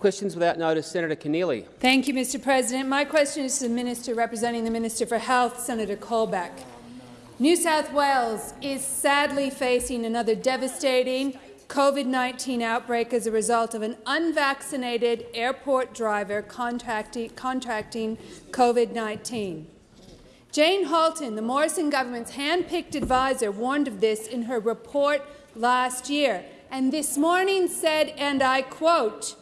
Questions without notice. Senator Keneally. Thank you, Mr President. My question is to the Minister representing the Minister for Health, Senator Colbeck. New South Wales is sadly facing another devastating COVID-19 outbreak as a result of an unvaccinated airport driver contracting COVID-19. Jane Halton, the Morrison government's hand-picked advisor, warned of this in her report last year, and this morning said, and I quote,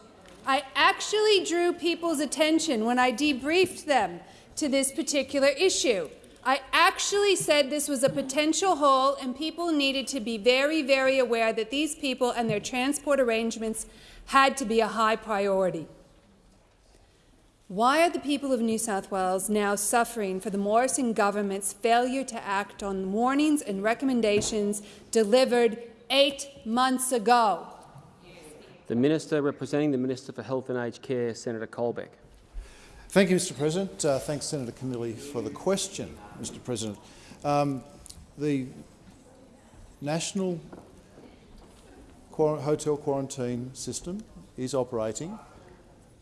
I actually drew people's attention when I debriefed them to this particular issue. I actually said this was a potential hole and people needed to be very, very aware that these people and their transport arrangements had to be a high priority. Why are the people of New South Wales now suffering for the Morrison government's failure to act on warnings and recommendations delivered eight months ago? The Minister representing the Minister for Health and Aged Care, Senator Colbeck. Thank you, Mr President. Uh, thanks, Senator Camilli, for the question, Mr President. Um, the national hotel quarantine system is operating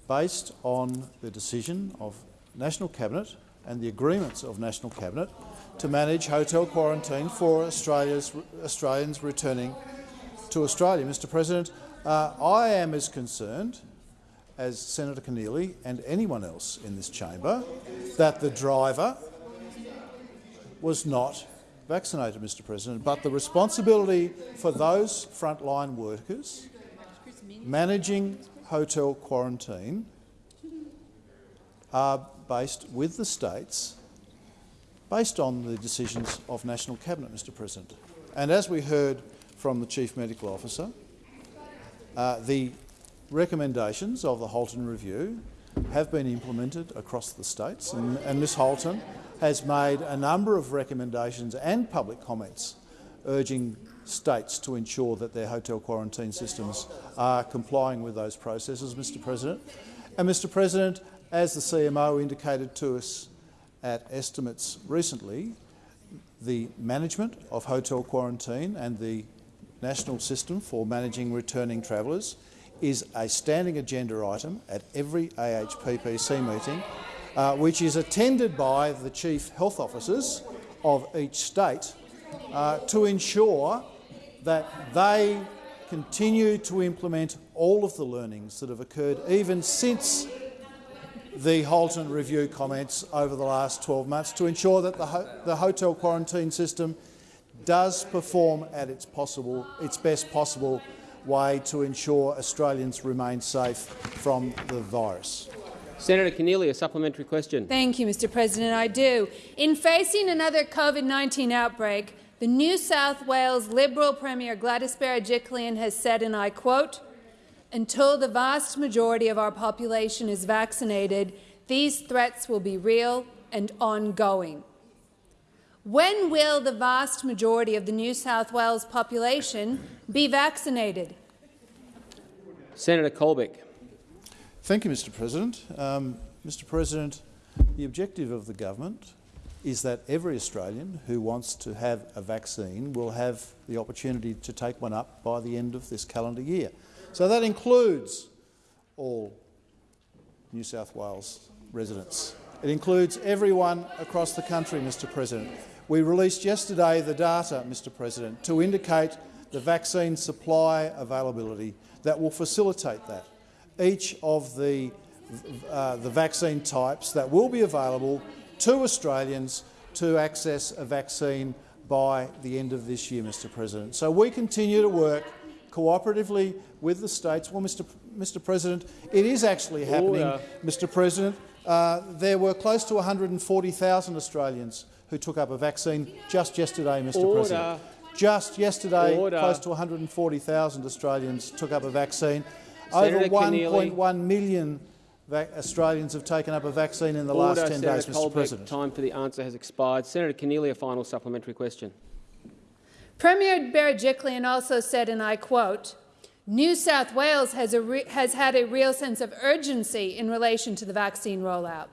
based on the decision of National Cabinet and the agreements of National Cabinet to manage hotel quarantine for Australia's, Australians returning to Australia. Mr President, uh, I am as concerned as Senator Keneally and anyone else in this chamber that the driver was not vaccinated, Mr President, but the responsibility for those frontline workers managing hotel quarantine are based with the states based on the decisions of National Cabinet, Mr President. And as we heard from the Chief Medical Officer, uh, the recommendations of the Halton Review have been implemented across the states, and, and Ms Halton has made a number of recommendations and public comments urging states to ensure that their hotel quarantine systems are complying with those processes, Mr President. And Mr President, as the CMO indicated to us at estimates recently, the management of hotel quarantine and the national system for managing returning travellers is a standing agenda item at every AHPPC meeting, uh, which is attended by the chief health officers of each state uh, to ensure that they continue to implement all of the learnings that have occurred even since the Halton Review comments over the last 12 months to ensure that the, ho the hotel quarantine system does perform at its, possible, its best possible way to ensure Australians remain safe from the virus. Senator Keneally, a supplementary question. Thank you, Mr President. I do. In facing another COVID-19 outbreak, the New South Wales Liberal Premier Gladys Berejiklian has said, and I quote, until the vast majority of our population is vaccinated, these threats will be real and ongoing. When will the vast majority of the New South Wales population be vaccinated? Senator Colbeck. Thank you, Mr President. Um, Mr President, the objective of the government is that every Australian who wants to have a vaccine will have the opportunity to take one up by the end of this calendar year. So that includes all New South Wales residents. It includes everyone across the country, Mr President. We released yesterday the data, Mr President, to indicate the vaccine supply availability that will facilitate that. Each of the, uh, the vaccine types that will be available to Australians to access a vaccine by the end of this year, Mr President. So we continue to work cooperatively with the states. Well, Mr, Mr President, it is actually happening, Order. Mr President. Uh, there were close to 140,000 Australians who took up a vaccine just yesterday, Mr Order. President. Just yesterday, Order. close to 140,000 Australians took up a vaccine. Senator Over 1.1 million Australians have taken up a vaccine in the Order, last 10 Senator days, Mr Colbeck, President. Time for the answer has expired. Senator Keneally, a final supplementary question. Premier Berejiklian also said, and I quote, New South Wales has, has had a real sense of urgency in relation to the vaccine rollout.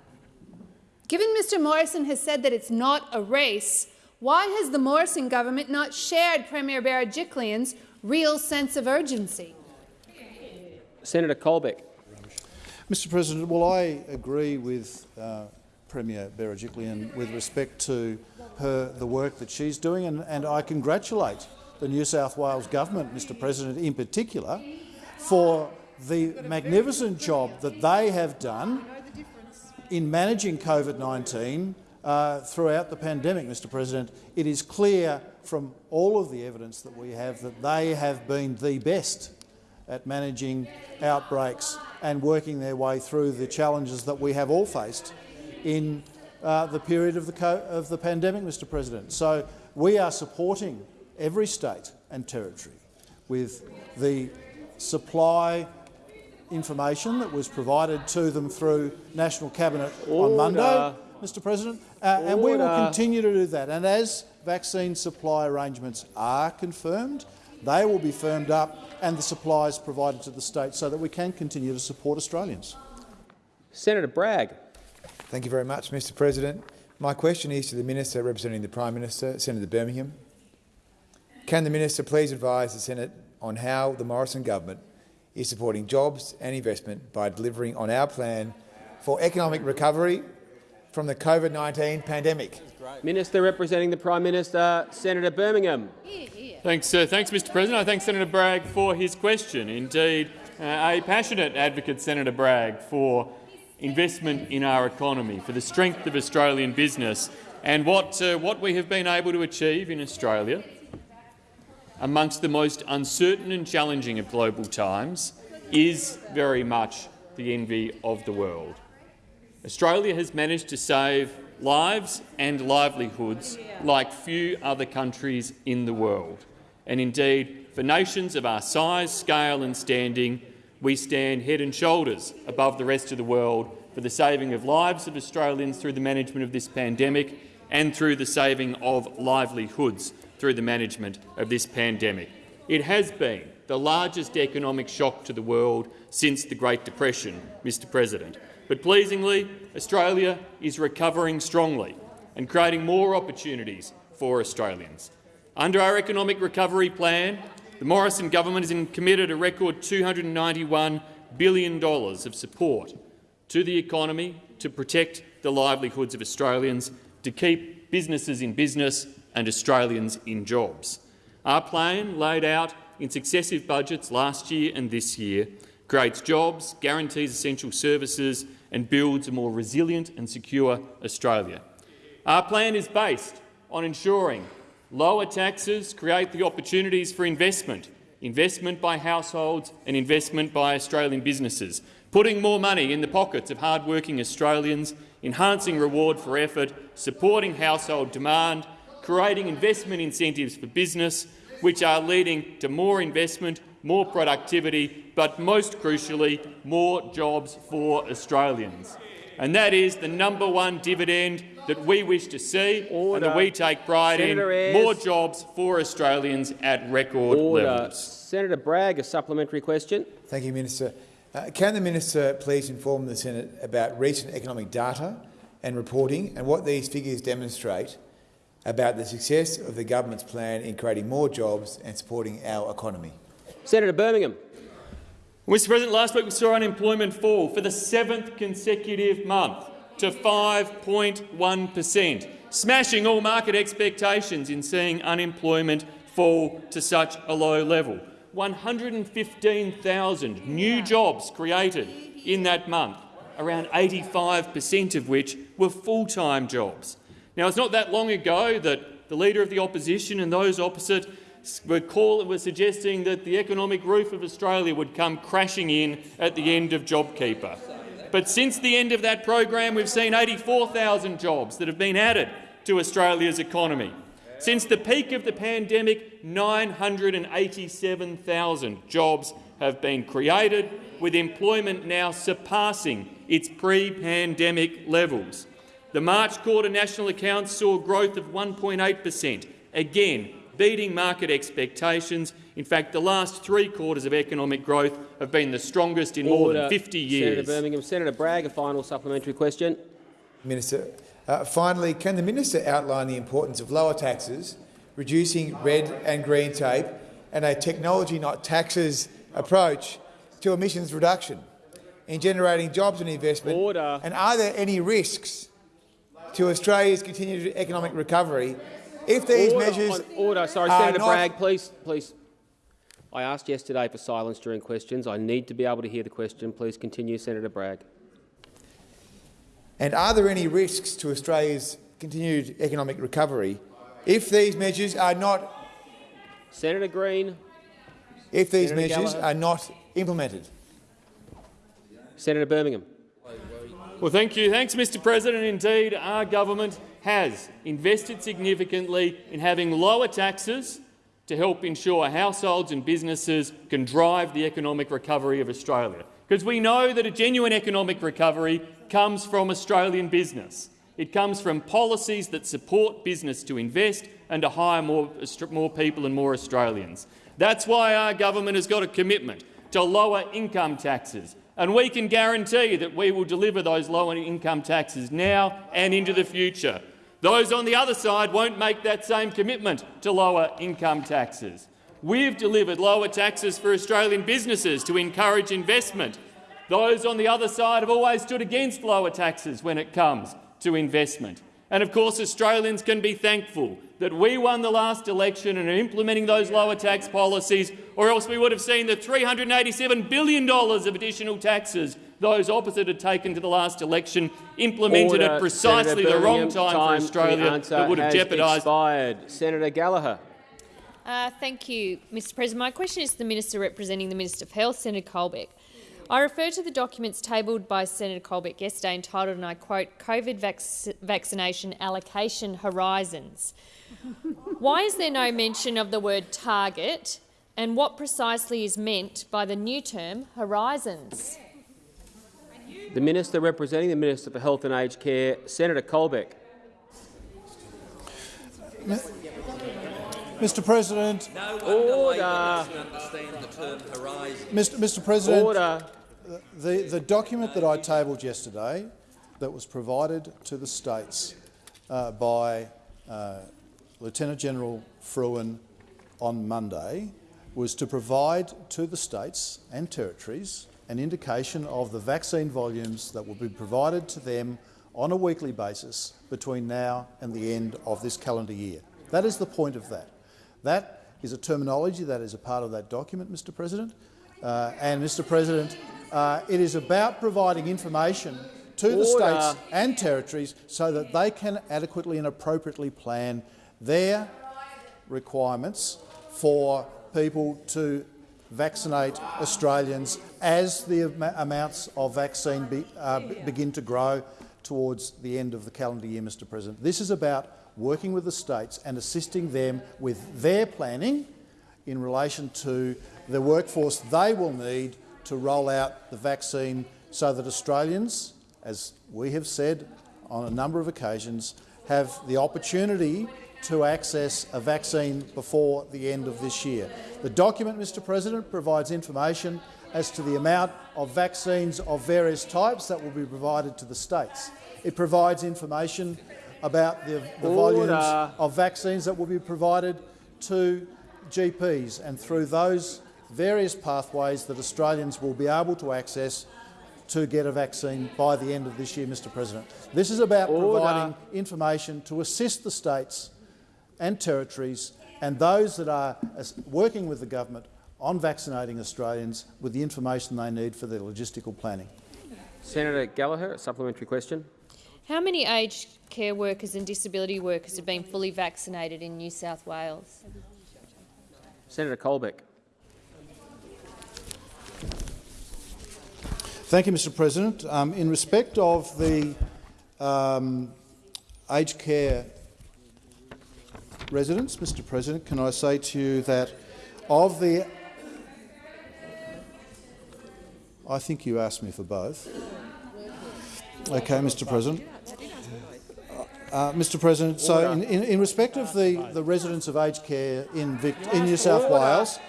Given Mr Morrison has said that it's not a race, why has the Morrison government not shared Premier Berejiklian's real sense of urgency? Senator Colbeck. Mr President, well, I agree with uh, Premier Berejiklian with respect to her, the work that she's doing, and, and I congratulate the New South Wales government, Mr President, in particular, for the magnificent job that they have done in managing COVID-19 uh, throughout the pandemic, Mr President. It is clear from all of the evidence that we have that they have been the best at managing outbreaks and working their way through the challenges that we have all faced in uh, the period of the, of the pandemic, Mr President. So we are supporting every state and territory with the supply information that was provided to them through National Cabinet Order. on Monday, Mr President, uh, and we will continue to do that. And as vaccine supply arrangements are confirmed, they will be firmed up and the supplies provided to the states so that we can continue to support Australians. Senator Bragg. Thank you very much, Mr President. My question is to the Minister representing the Prime Minister, Senator Birmingham. Can the Minister please advise the Senate on how the Morrison government is supporting jobs and investment by delivering on our plan for economic recovery from the COVID-19 pandemic? Minister representing the Prime Minister, Senator Birmingham. Thanks, uh, thanks, Mr. President. I thank Senator Bragg for his question. Indeed, uh, a passionate advocate, Senator Bragg, for investment in our economy, for the strength of Australian business, and what uh, what we have been able to achieve in Australia amongst the most uncertain and challenging of global times is very much the envy of the world. Australia has managed to save lives and livelihoods like few other countries in the world. And indeed, for nations of our size, scale and standing, we stand head and shoulders above the rest of the world for the saving of lives of Australians through the management of this pandemic and through the saving of livelihoods through the management of this pandemic. It has been the largest economic shock to the world since the Great Depression, Mr President. But pleasingly, Australia is recovering strongly and creating more opportunities for Australians. Under our economic recovery plan, the Morrison government has committed a record $291 billion of support to the economy to protect the livelihoods of Australians, to keep businesses in business and Australians in jobs. Our plan, laid out in successive budgets last year and this year, creates jobs, guarantees essential services and builds a more resilient and secure Australia. Our plan is based on ensuring lower taxes create the opportunities for investment, investment by households and investment by Australian businesses, putting more money in the pockets of hard-working Australians, enhancing reward for effort, supporting household demand, creating investment incentives for business, which are leading to more investment, more productivity, but most crucially, more jobs for Australians. And that is the number one dividend that we wish to see Order. and that we take pride Senator in. Ayres. More jobs for Australians at record Order. levels. Senator Bragg, a supplementary question. Thank you, Minister. Uh, can the Minister please inform the Senate about recent economic data and reporting and what these figures demonstrate about the success of the government's plan in creating more jobs and supporting our economy? Senator Birmingham. Mr President, last week we saw unemployment fall for the seventh consecutive month to 5.1 per cent, smashing all market expectations in seeing unemployment fall to such a low level. 115,000 new jobs created in that month, around 85 per cent of which were full-time jobs. Now, it's not that long ago that the Leader of the Opposition and those opposite were, call, were suggesting that the economic roof of Australia would come crashing in at the end of JobKeeper. But since the end of that program, we've seen 84,000 jobs that have been added to Australia's economy. Since the peak of the pandemic, 987,000 jobs have been created, with employment now surpassing its pre-pandemic levels. The March quarter national accounts saw growth of 1.8 per cent, again beating market expectations. In fact, the last three quarters of economic growth have been the strongest in more than 50 years. Senator years. Birmingham. Senator Bragg, a final supplementary question. Minister, uh, finally, can the minister outline the importance of lower taxes, reducing red and green tape, and a technology not taxes approach to emissions reduction? in generating jobs and investment? Order. And are there any risks to Australia's continued economic recovery if these order, measures order. Sorry, are Senator not- Bragg, please, please. I asked yesterday for silence during questions. I need to be able to hear the question. Please continue, Senator Bragg. And are there any risks to Australia's continued economic recovery if these measures are not Senator Green, if these Senator measures Gallagher. are not implemented? Senator Birmingham. Well, thank you. Thanks, Mr President. Indeed, our government has invested significantly in having lower taxes to help ensure households and businesses can drive the economic recovery of Australia. Because we know that a genuine economic recovery comes from Australian business. It comes from policies that support business to invest and to hire more, more people and more Australians. That's why our government has got a commitment to lower income taxes, and we can guarantee that we will deliver those lower income taxes now and into the future. Those on the other side won't make that same commitment to lower income taxes. We've delivered lower taxes for Australian businesses to encourage investment. Those on the other side have always stood against lower taxes when it comes to investment. And of course Australians can be thankful that we won the last election and are implementing those lower tax policies, or else we would have seen the $387 billion of additional taxes those opposite had taken to the last election implemented Order. at precisely the wrong Birmingham, time, for Australia that would have jeopardised expired. Senator Gallagher. Uh, thank you, Mr President. My question is to the Minister representing the Minister of Health, Senator Colbeck. I refer to the documents tabled by Senator Colbeck yesterday entitled, and I quote, COVID vac vaccination allocation horizons. Why is there no mention of the word target and what precisely is meant by the new term horizons? The Minister representing the Minister for Health and Aged Care, Senator Colbeck. Mr President, Order. the. Mr, Mr President, Order. the, the document that I tabled yesterday that was provided to the states uh, by uh, Lieutenant General Frewen on Monday was to provide to the states and territories an indication of the vaccine volumes that will be provided to them on a weekly basis between now and the end of this calendar year. That is the point of that. That is a terminology that is a part of that document, Mr President. Uh, and, Mr President, uh, it is about providing information to the states and territories so that they can adequately and appropriately plan their requirements for people to vaccinate Australians as the am- amounts of vaccine be, uh, begin to grow towards the end of the calendar year, Mr President. This is about working with the states and assisting them with their planning in relation to the workforce they will need to roll out the vaccine so that Australians, as we have said on a number of occasions, have the opportunity to access a vaccine before the end of this year. The document, Mr President, provides information as to the amount of vaccines of various types that will be provided to the states. It provides information about the, the volumes of vaccines that will be provided to GPs and through those various pathways that Australians will be able to access to get a vaccine by the end of this year, Mr President. This is about Order. providing information to assist the states and territories and those that are working with the government on vaccinating Australians with the information they need for their logistical planning. Senator Gallagher, a supplementary question. How many aged care workers and disability workers have been fully vaccinated in New South Wales? Senator Colbeck. Thank you, Mr President. Um, in respect of the um, aged care residents, Mr President, can I say to you that of the... I think you asked me for both. Okay, Mr President. Uh, Mr President, so in, in, in respect of the, the residents of aged care in, Vic, in New South Wales,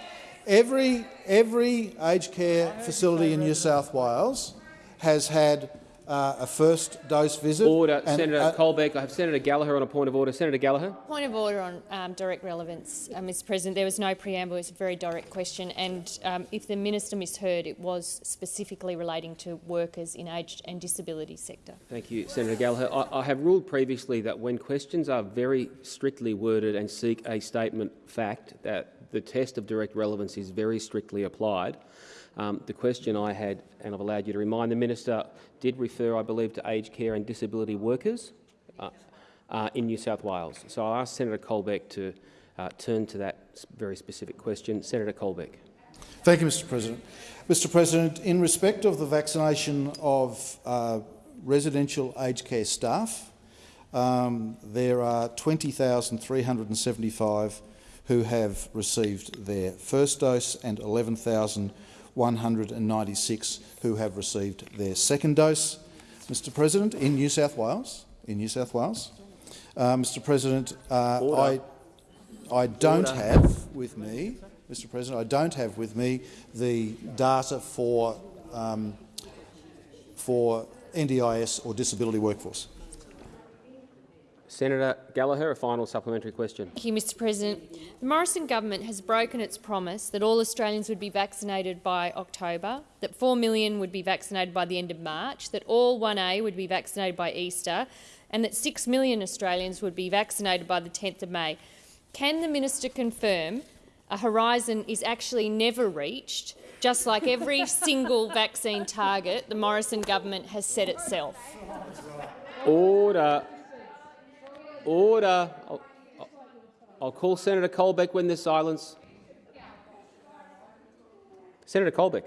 every, every aged care facility in New South Wales has had uh, a first dose visit. Order, and, Senator uh, Colbeck. I have Senator Gallagher on a point of order. Senator Gallagher. Point of order on um, direct relevance, uh, Mr President. There was no preamble. It's a very direct question. And um, if the minister misheard, it was specifically relating to workers in aged and disability sector. Thank you, Senator Gallagher. I, I have ruled previously that when questions are very strictly worded and seek a statement fact, that the test of direct relevance is very strictly applied. Um, the question I had, and I've allowed you to remind the minister, did refer, I believe, to aged care and disability workers uh, uh, in New South Wales. So I asked Senator Colbeck to uh, turn to that very specific question. Senator Colbeck. Thank you, Mr President. Mr President, in respect of the vaccination of uh, residential aged care staff, um, there are 20,375 who have received their first dose and 11,196 who have received their second dose. Mr President, in New South Wales, in New South Wales, uh, Mr President, uh, I, I don't Order. have with me, Mr President, I don't have with me the data for, um, for NDIS or disability workforce. Senator Gallagher, a final supplementary question. Thank you, Mr President. The Morrison government has broken its promise that all Australians would be vaccinated by October, that 4 million would be vaccinated by the end of March, that all 1A would be vaccinated by Easter, and that 6 million Australians would be vaccinated by the 10th of May. Can the minister confirm a horizon is actually never reached, just like every single vaccine target the Morrison government has set itself? Order. Order. I'll, I'll- call Senator Colbeck when there's silence. Senator Colbeck.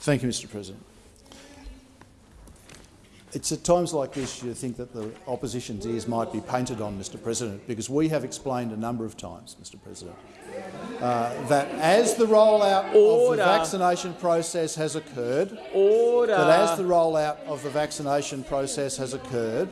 Thank you, Mr President. It's at times like this you think that the opposition's ears might be painted on, Mr President, because we have explained a number of times, Mr President, uh, that as the rollout of the vaccination process has occurred, Order. that as the rollout of the vaccination process has occurred,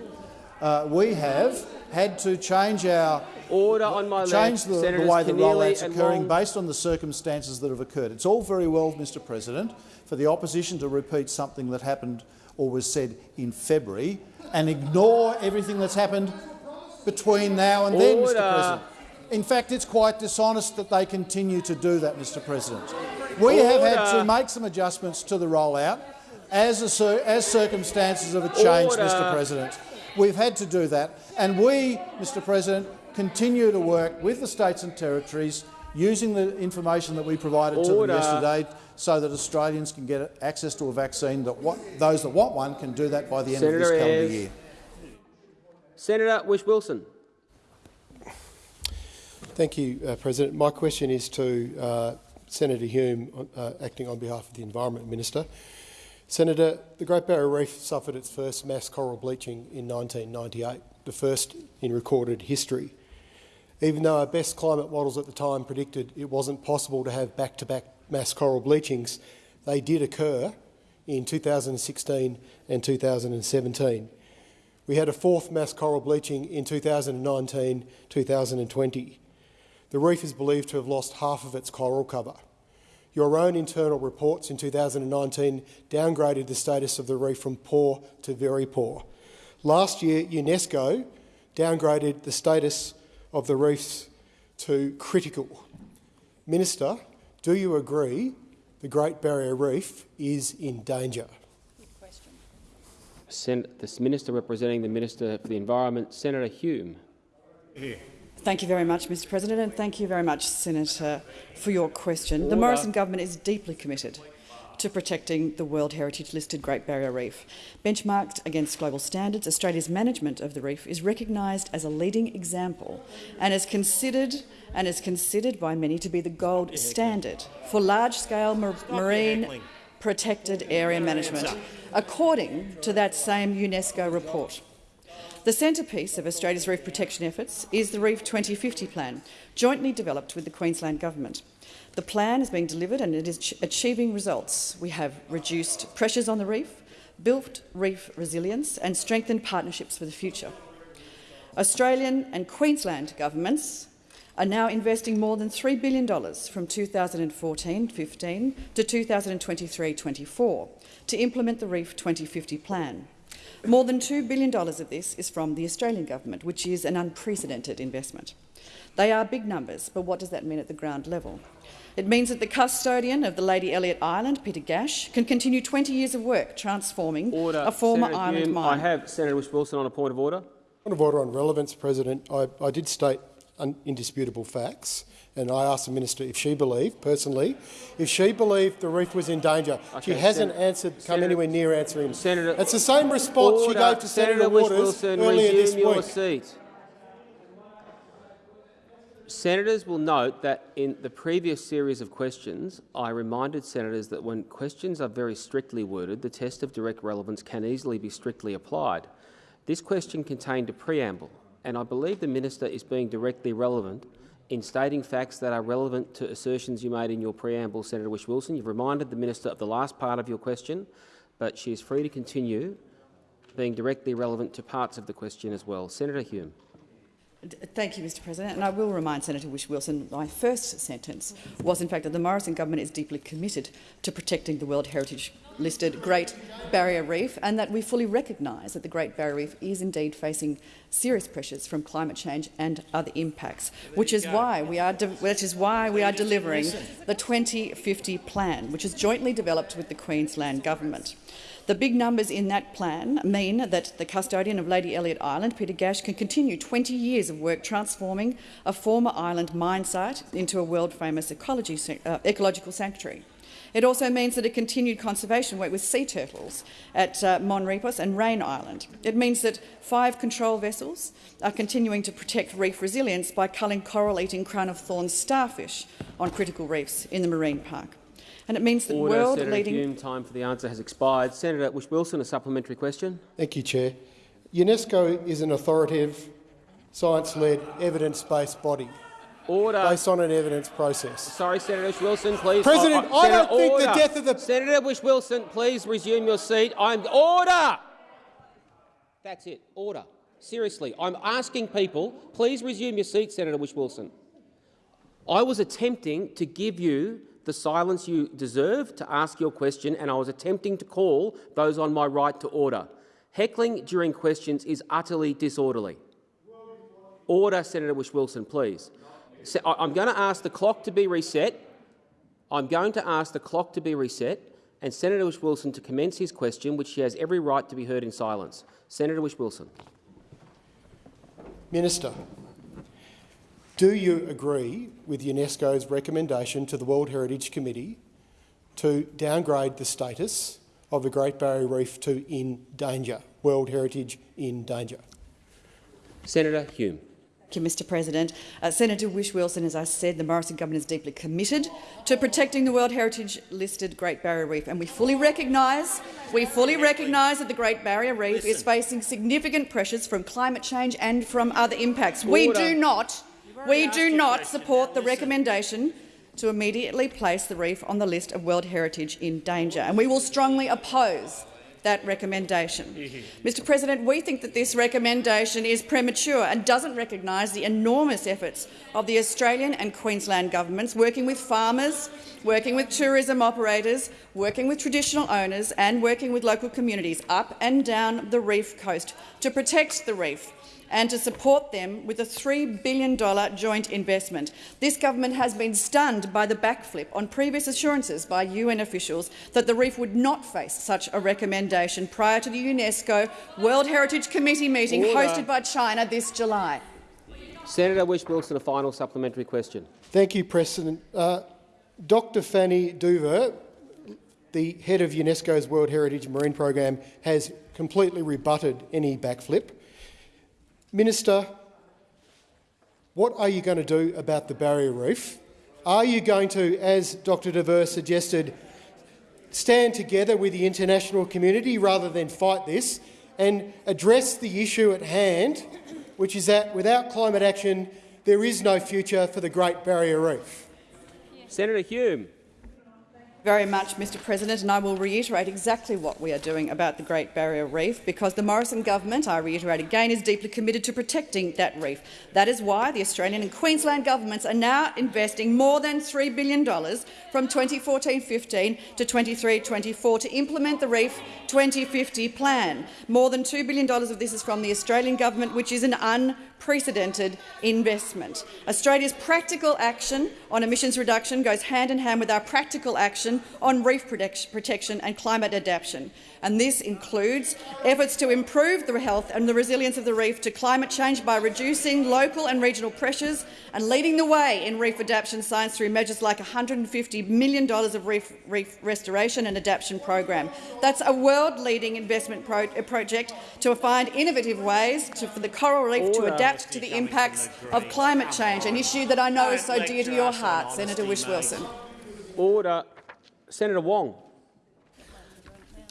uh, we have had to change our Order on my change left. the, the way the rollout's occurring based on the circumstances that have occurred. It's all very well, Mr President, for the opposition to repeat something that happened or was said in February and ignore everything that's happened between now and then, Order. Mr President. In fact, it's quite dishonest that they continue to do that, Mr President. We have had to make some adjustments to the rollout as, a as circumstances have changed, Mr President. We've had to do that, and we, Mr President, continue to work with the states and territories using the information that we provided to them yesterday so that Australians can get access to a vaccine, that what, those that want one can do that by the end of this calendar Ayres. year. Senator Whish-Wilson. Thank you, uh, President. My question is to uh, Senator Hume, uh, acting on behalf of the Environment Minister. Senator, the Great Barrier Reef suffered its first mass coral bleaching in 1998, the first in recorded history. Even though our best climate models at the time predicted it wasn't possible to have back-to-back mass coral bleachings, they did occur in 2016 and 2017. We had a fourth mass coral bleaching in 2019-2020. The reef is believed to have lost half of its coral cover. Your own internal reports in 2019 downgraded the status of the reef from poor to very poor. Last year, UNESCO downgraded the status of the reefs to critical. Minister, do you agree the Great Barrier Reef is in danger? Sen- the Minister representing the Minister for the Environment, Senator Hume. Thank you very much, Mr President, and thank you very much, Senator, for your question. The Morrison government is deeply committed to protecting the World Heritage listed Great Barrier Reef. Benchmarked against global standards, Australia's management of the reef is recognised as a leading example and is considered and is considered by many to be the gold standard for large-scale mar- marine protected area management, according to that same UNESCO report. The centrepiece of Australia's reef protection efforts is the Reef 2050 plan, jointly developed with the Queensland Government. The plan is being delivered and it is achieving results. We have reduced pressures on the reef, built reef resilience and strengthened partnerships for the future. Australian and Queensland governments are now investing more than $3 billion from 2014-15 to 2023-24 to implement the Reef 2050 plan. More than $2 billion of this is from the Australian government, which is an unprecedented investment. They are big numbers, but what does that mean at the ground level? It means that the custodian of the Lady Elliot Island, Peter Gash, can continue 20 years of work transforming Order. a former Senator island Hume, mine. I have Senator Whish-Wilson on a point of order. Point of order on relevance, President. I, I did state indisputable facts, and I asked the minister if she believed, personally, if she believed the reef was in danger. Okay, she hasn't Sen answered, come Senator, anywhere near answering. Senator, it's the same response order. she gave to Senator, Senator Waters Whish-Wilson, earlier this your week. seat. Senators will note that in the previous series of questions, I reminded senators that when questions are very strictly worded, the test of direct relevance can easily be strictly applied. This question contained a preamble, and I believe the minister is being directly relevant in stating facts that are relevant to assertions you made in your preamble, Senator Whish-Wilson. You've reminded the minister of the last part of your question, but she is free to continue being directly relevant to parts of the question as well. Senator Hume. Thank you, Mr President. And I will remind Senator Whish Wilson my first sentence was, in fact, that the Morrison government is deeply committed to protecting the World Heritage listed Great Barrier Reef and that we fully recognise that the Great Barrier Reef is indeed facing serious pressures from climate change and other impacts, which is why we are which is why we are delivering the 2050 plan, which is jointly developed with the Queensland government. The big numbers in that plan mean that the custodian of Lady Elliot Island, Peter Gash, can continue 20 years of work transforming a former island mine site into a world-famous uh, ecological sanctuary. It also means that a continued conservation work with sea turtles at uh, Mon Repos and Raine Island. It means that five control vessels are continuing to protect reef resilience by culling coral-eating crown-of-thorns starfish on critical reefs in the marine park. And it means that world-leading... Senator Hume, time for the answer has expired. Senator Whish Wilson, a supplementary question. Thank you, Chair. UNESCO is an authoritative, science-led, evidence-based body. Order. Based on an evidence process. Sorry, Senator Whish Wilson, please. President, oh, oh, I Senator, don't think order. the death of the... Senator Whish Wilson, please resume your seat. I'm order. That's it. Order. Seriously, I'm asking people, please resume your seat, Senator Whish Wilson. I was attempting to give you the silence you deserve to ask your question, and I was attempting to call those on my right to order. Heckling during questions is utterly disorderly. Order, Senator Whish Wilson, please. I'm going to ask the clock to be reset. I'm going to ask the clock to be reset and Senator Whish Wilson to commence his question, which he has every right to be heard in silence. Senator Whish Wilson. Minister, do you agree with UNESCO's recommendation to the World Heritage Committee to downgrade the status of the Great Barrier Reef to in danger, World Heritage in danger? Senator Hume. Thank you, Mr President. Uh, Senator Whish Wilson, as I said, the Morrison government is deeply committed to protecting the World Heritage-listed Great Barrier Reef, and we fully recognise we fully recognise that the Great Barrier Reef Listen. is facing significant pressures from climate change and from other impacts. Order. We do not, we do not support the recommendation to immediately place the reef on the list of World Heritage in danger, and we will strongly oppose that recommendation. Mr President, we think that this recommendation is premature and doesn't recognise the enormous efforts of the Australian and Queensland governments working with farmers, working with tourism operators, working with traditional owners and working with local communities up and down the reef coast to protect the reef and to support them with a $3 billion joint investment. This government has been stunned by the backflip on previous assurances by UN officials that the reef would not face such a recommendation prior to the UNESCO World Heritage Committee meeting Order. hosted by China this July. Senator Whish-Wilson, a final supplementary question. Thank you, President. Uh, Dr Fanny Douvere, the head of UNESCO's World Heritage Marine Program, has completely rebutted any backflip. Minister, what are you going to do about the barrier reef? Are you going to, as Dr Douvere suggested, stand together with the international community rather than fight this and address the issue at hand, which is that without climate action there is no future for the Great Barrier Reef? Senator Hume. Very much, Mr President, and I will reiterate exactly what we are doing about the Great Barrier Reef, because the Morrison government, I reiterate again, is deeply committed to protecting that reef. That is why the Australian and Queensland governments are now investing more than $3 billion from 2014-15 to 23-24 to implement the Reef 2050 plan. More than $2 billion of this is from the Australian government, which is an un unprecedented investment. Australia's practical action on emissions reduction goes hand in hand with our practical action on reef protection and climate adaptation and this includes efforts to improve the health and the resilience of the reef to climate change by reducing local and regional pressures and leading the way in reef adaptation science through measures like $150 million of reef, reef restoration and adaptation program. That's a world-leading investment pro uh, project to find innovative ways to, for the coral reef Order. to adapt to the impacts of climate change, an issue that I know is so dear to your heart, Senator Whish Wilson. Order. Senator Wong.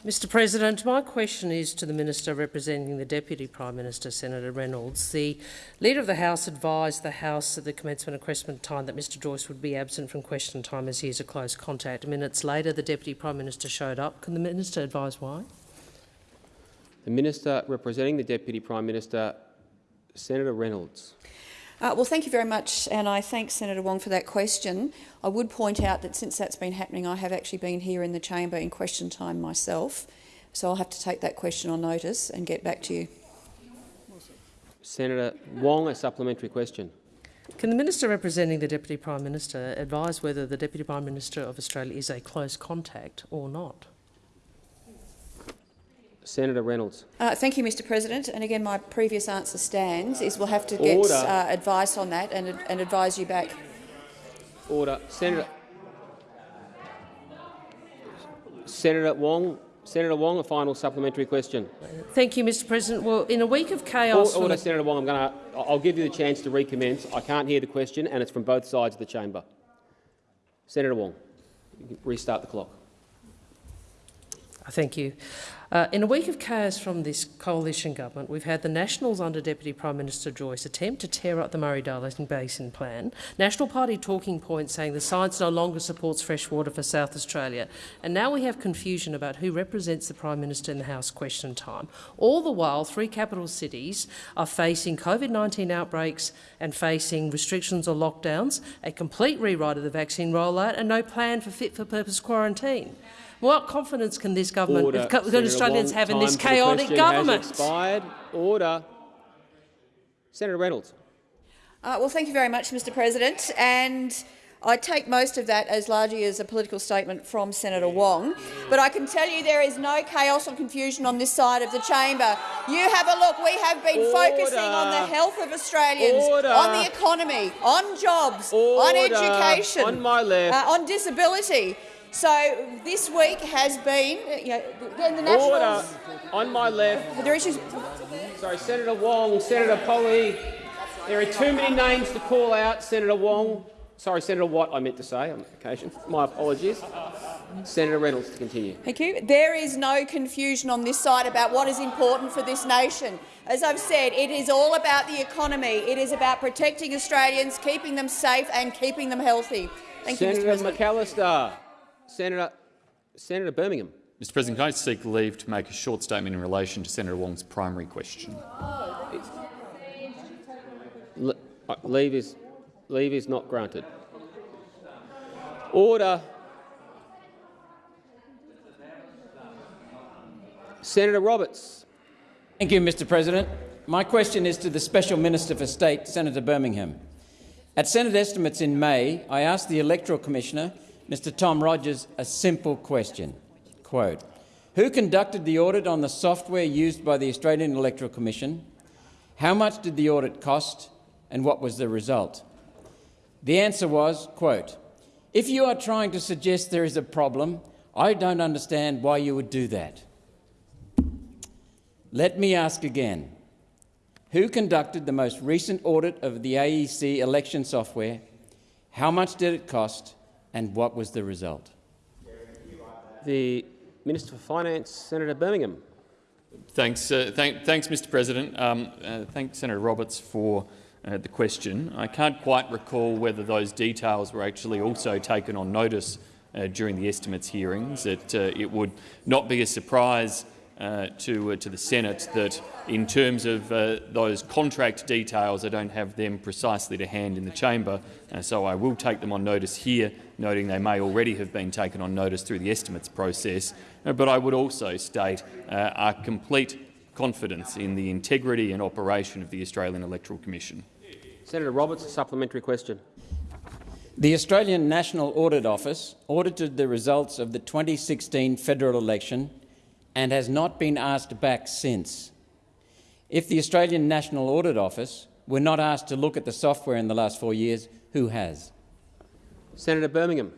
Mr President, my question is to the Minister representing the Deputy Prime Minister, Senator Reynolds. The Leader of the House advised the House at the commencement of question time that Mr Joyce would be absent from question time as he is a close contact. Minutes later, the Deputy Prime Minister showed up. Can the Minister advise why? The Minister representing the Deputy Prime Minister, Senator Reynolds. Uh, well, thank you very much, and I thank Senator Wong for that question. I would point out that since that's been happening, I have actually been here in the chamber in question time myself, so I'll have to take that question on notice and get back to you. Senator Wong, a supplementary question. Can the Minister representing the Deputy Prime Minister advise whether the Deputy Prime Minister of Australia is a close contact or not? Senator Reynolds. Uh, thank you, Mr President. And again, my previous answer stands, is we'll have to get uh, advice on that and, and advise you back. Order. Senator, Senator Wong, Senator Wong, a final supplementary question. Thank you, Mr President. Well, in a week of chaos... Order, Senator Wong. I'm going to, I'll give you the chance to recommence. I can't hear the question, and it's from both sides of the chamber. Senator Wong, restart the clock. Thank you. Uh, in a week of chaos from this coalition government, we've had the Nationals under Deputy Prime Minister Joyce attempt to tear up the Murray-Darling Basin Plan, National Party talking points saying the science no longer supports fresh water for South Australia, and now we have confusion about who represents the Prime Minister in the House question time. All the while, three capital cities are facing COVID-19 outbreaks and facing restrictions or lockdowns, a complete rewrite of the vaccine rollout and no plan for fit-for-purpose quarantine. What confidence can this government, Order. can Australians have in this chaotic government? expired. Order. Senator Reynolds. Uh, well, thank you very much, Mr President. And I take most of that as largely as a political statement from Senator Wong. But I can tell you there is no chaos or confusion on this side of the chamber. You have a look. We have been Order. focusing on the health of Australians, Order. on the economy, on jobs, on education, on, my left. Uh, on disability. So this week has been, you know, the Nationals... Order. On my left. There are issues... Sorry, Senator Wong, Senator Polly. There are too many names to call out, Senator Wong. Sorry, Senator Watt, I meant to say on occasion. My apologies. Senator Reynolds to continue. Thank you. There is no confusion on this side about what is important for this nation. As I've said, it is all about the economy. It is about protecting Australians, keeping them safe and keeping them healthy. Thank Senator you, Mr President. McAllister. Senator, Senator Birmingham. Mr President, can I seek leave to make a short statement in relation to Senator Wong's primary question? Le uh, leave is, leave is not granted. Order. Senator Roberts. Thank you, Mr President. My question is to the Special Minister for State, Senator Birmingham. At Senate estimates in May, I asked the Electoral Commissioner Mr Tom Rogers a simple question. Quote, Who conducted the audit on the software used by the Australian Electoral Commission? How much did the audit cost and what was the result? The answer was, quote, If you are trying to suggest there is a problem, I don't understand why you would do that. Let me ask again. Who conducted the most recent audit of the AEC election software? How much did it cost? And what was the result? The Minister for Finance, Senator Birmingham. Thanks, uh, thank, thanks Mr President. Um, uh, thanks, Senator Roberts, for uh, the question. I can't quite recall whether those details were actually also taken on notice uh, during the estimates hearings. It, uh, it would not be a surprise uh, to, uh, to the Senate that in terms of uh, those contract details, I don't have them precisely to hand in the chamber, uh, so I will take them on notice here, noting they may already have been taken on notice through the estimates process. Uh, but I would also state uh, our complete confidence in the integrity and operation of the Australian Electoral Commission. Senator Roberts, a supplementary question. The Australian National Audit Office audited the results of the 2016 federal election and has not been asked back since. If the Australian National Audit Office were not asked to look at the software in the last four years, who has? Senator Birmingham.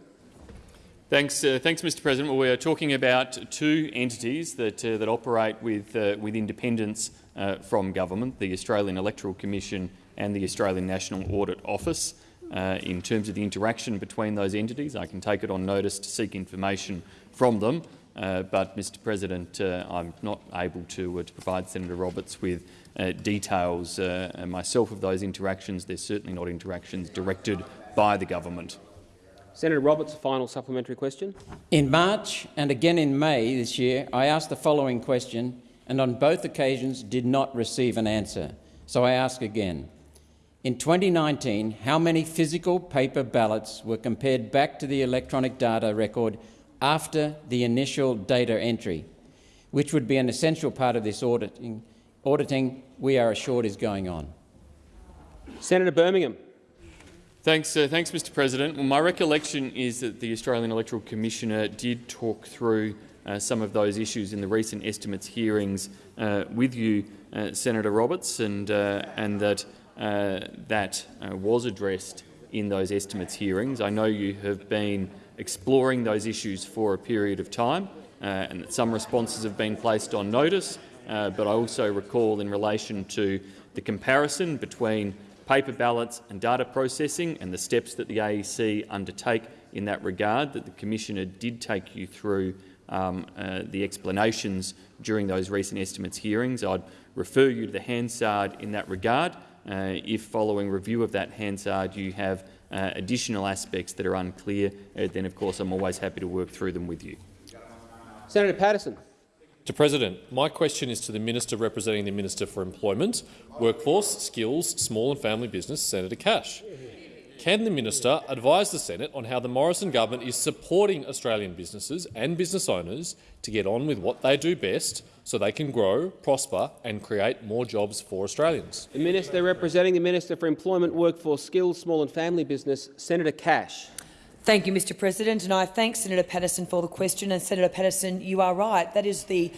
Thanks, uh, thanks, Mr. President. Well, we are talking about two entities that uh, that operate with uh, with independence uh, from government: the Australian Electoral Commission and the Australian National Audit Office. Uh, in terms of the interaction between those entities, I can take it on notice to seek information from them. Uh, but, Mr President, I'm not able to, to, provide Senator Roberts with details myself of those interactions. They're certainly not interactions directed by the government. Senator Roberts, a final supplementary question. In March and again in May this year, I asked the following question and on both occasions did not receive an answer. So I ask again. In 2019, how many physical paper ballots were compared back to the electronic data record after the initial data entry, which would be an essential part of this auditing, auditing we are assured is going on. Senator Birmingham. Thanks, uh, thanks, Mr. President. Well, my recollection is that the Australian Electoral Commissioner did talk through uh, some of those issues in the recent estimates hearings uh, with you, uh, Senator Roberts, and uh, and that uh, that was addressed in those estimates hearings. I know you have been exploring those issues for a period of time and that some responses have been placed on notice, but I also recall in relation to the comparison between paper ballots and data processing and the steps that the AEC undertake in that regard, that the Commissioner did take you through um, uh, the explanations during those recent estimates hearings. I'd refer you to the Hansard in that regard. Uh, if following review of that Hansard you have uh, additional aspects that are unclear, uh, then of course I'm always happy to work through them with you. Senator Patterson. Mr President, my question is to the Minister representing the Minister for Employment, Workforce, Skills, Small and Family Business, Senator Cash. Can the minister advise the Senate on how the Morrison government is supporting Australian businesses and business owners to get on with what they do best so they can grow, prosper and create more jobs for Australians? The Minister representing the Minister for Employment, Workforce, Skills, Small and Family Business, Senator Cash. Thank you, Mr President, and I thank Senator Patterson for the question. And Senator Patterson, you are right. That is the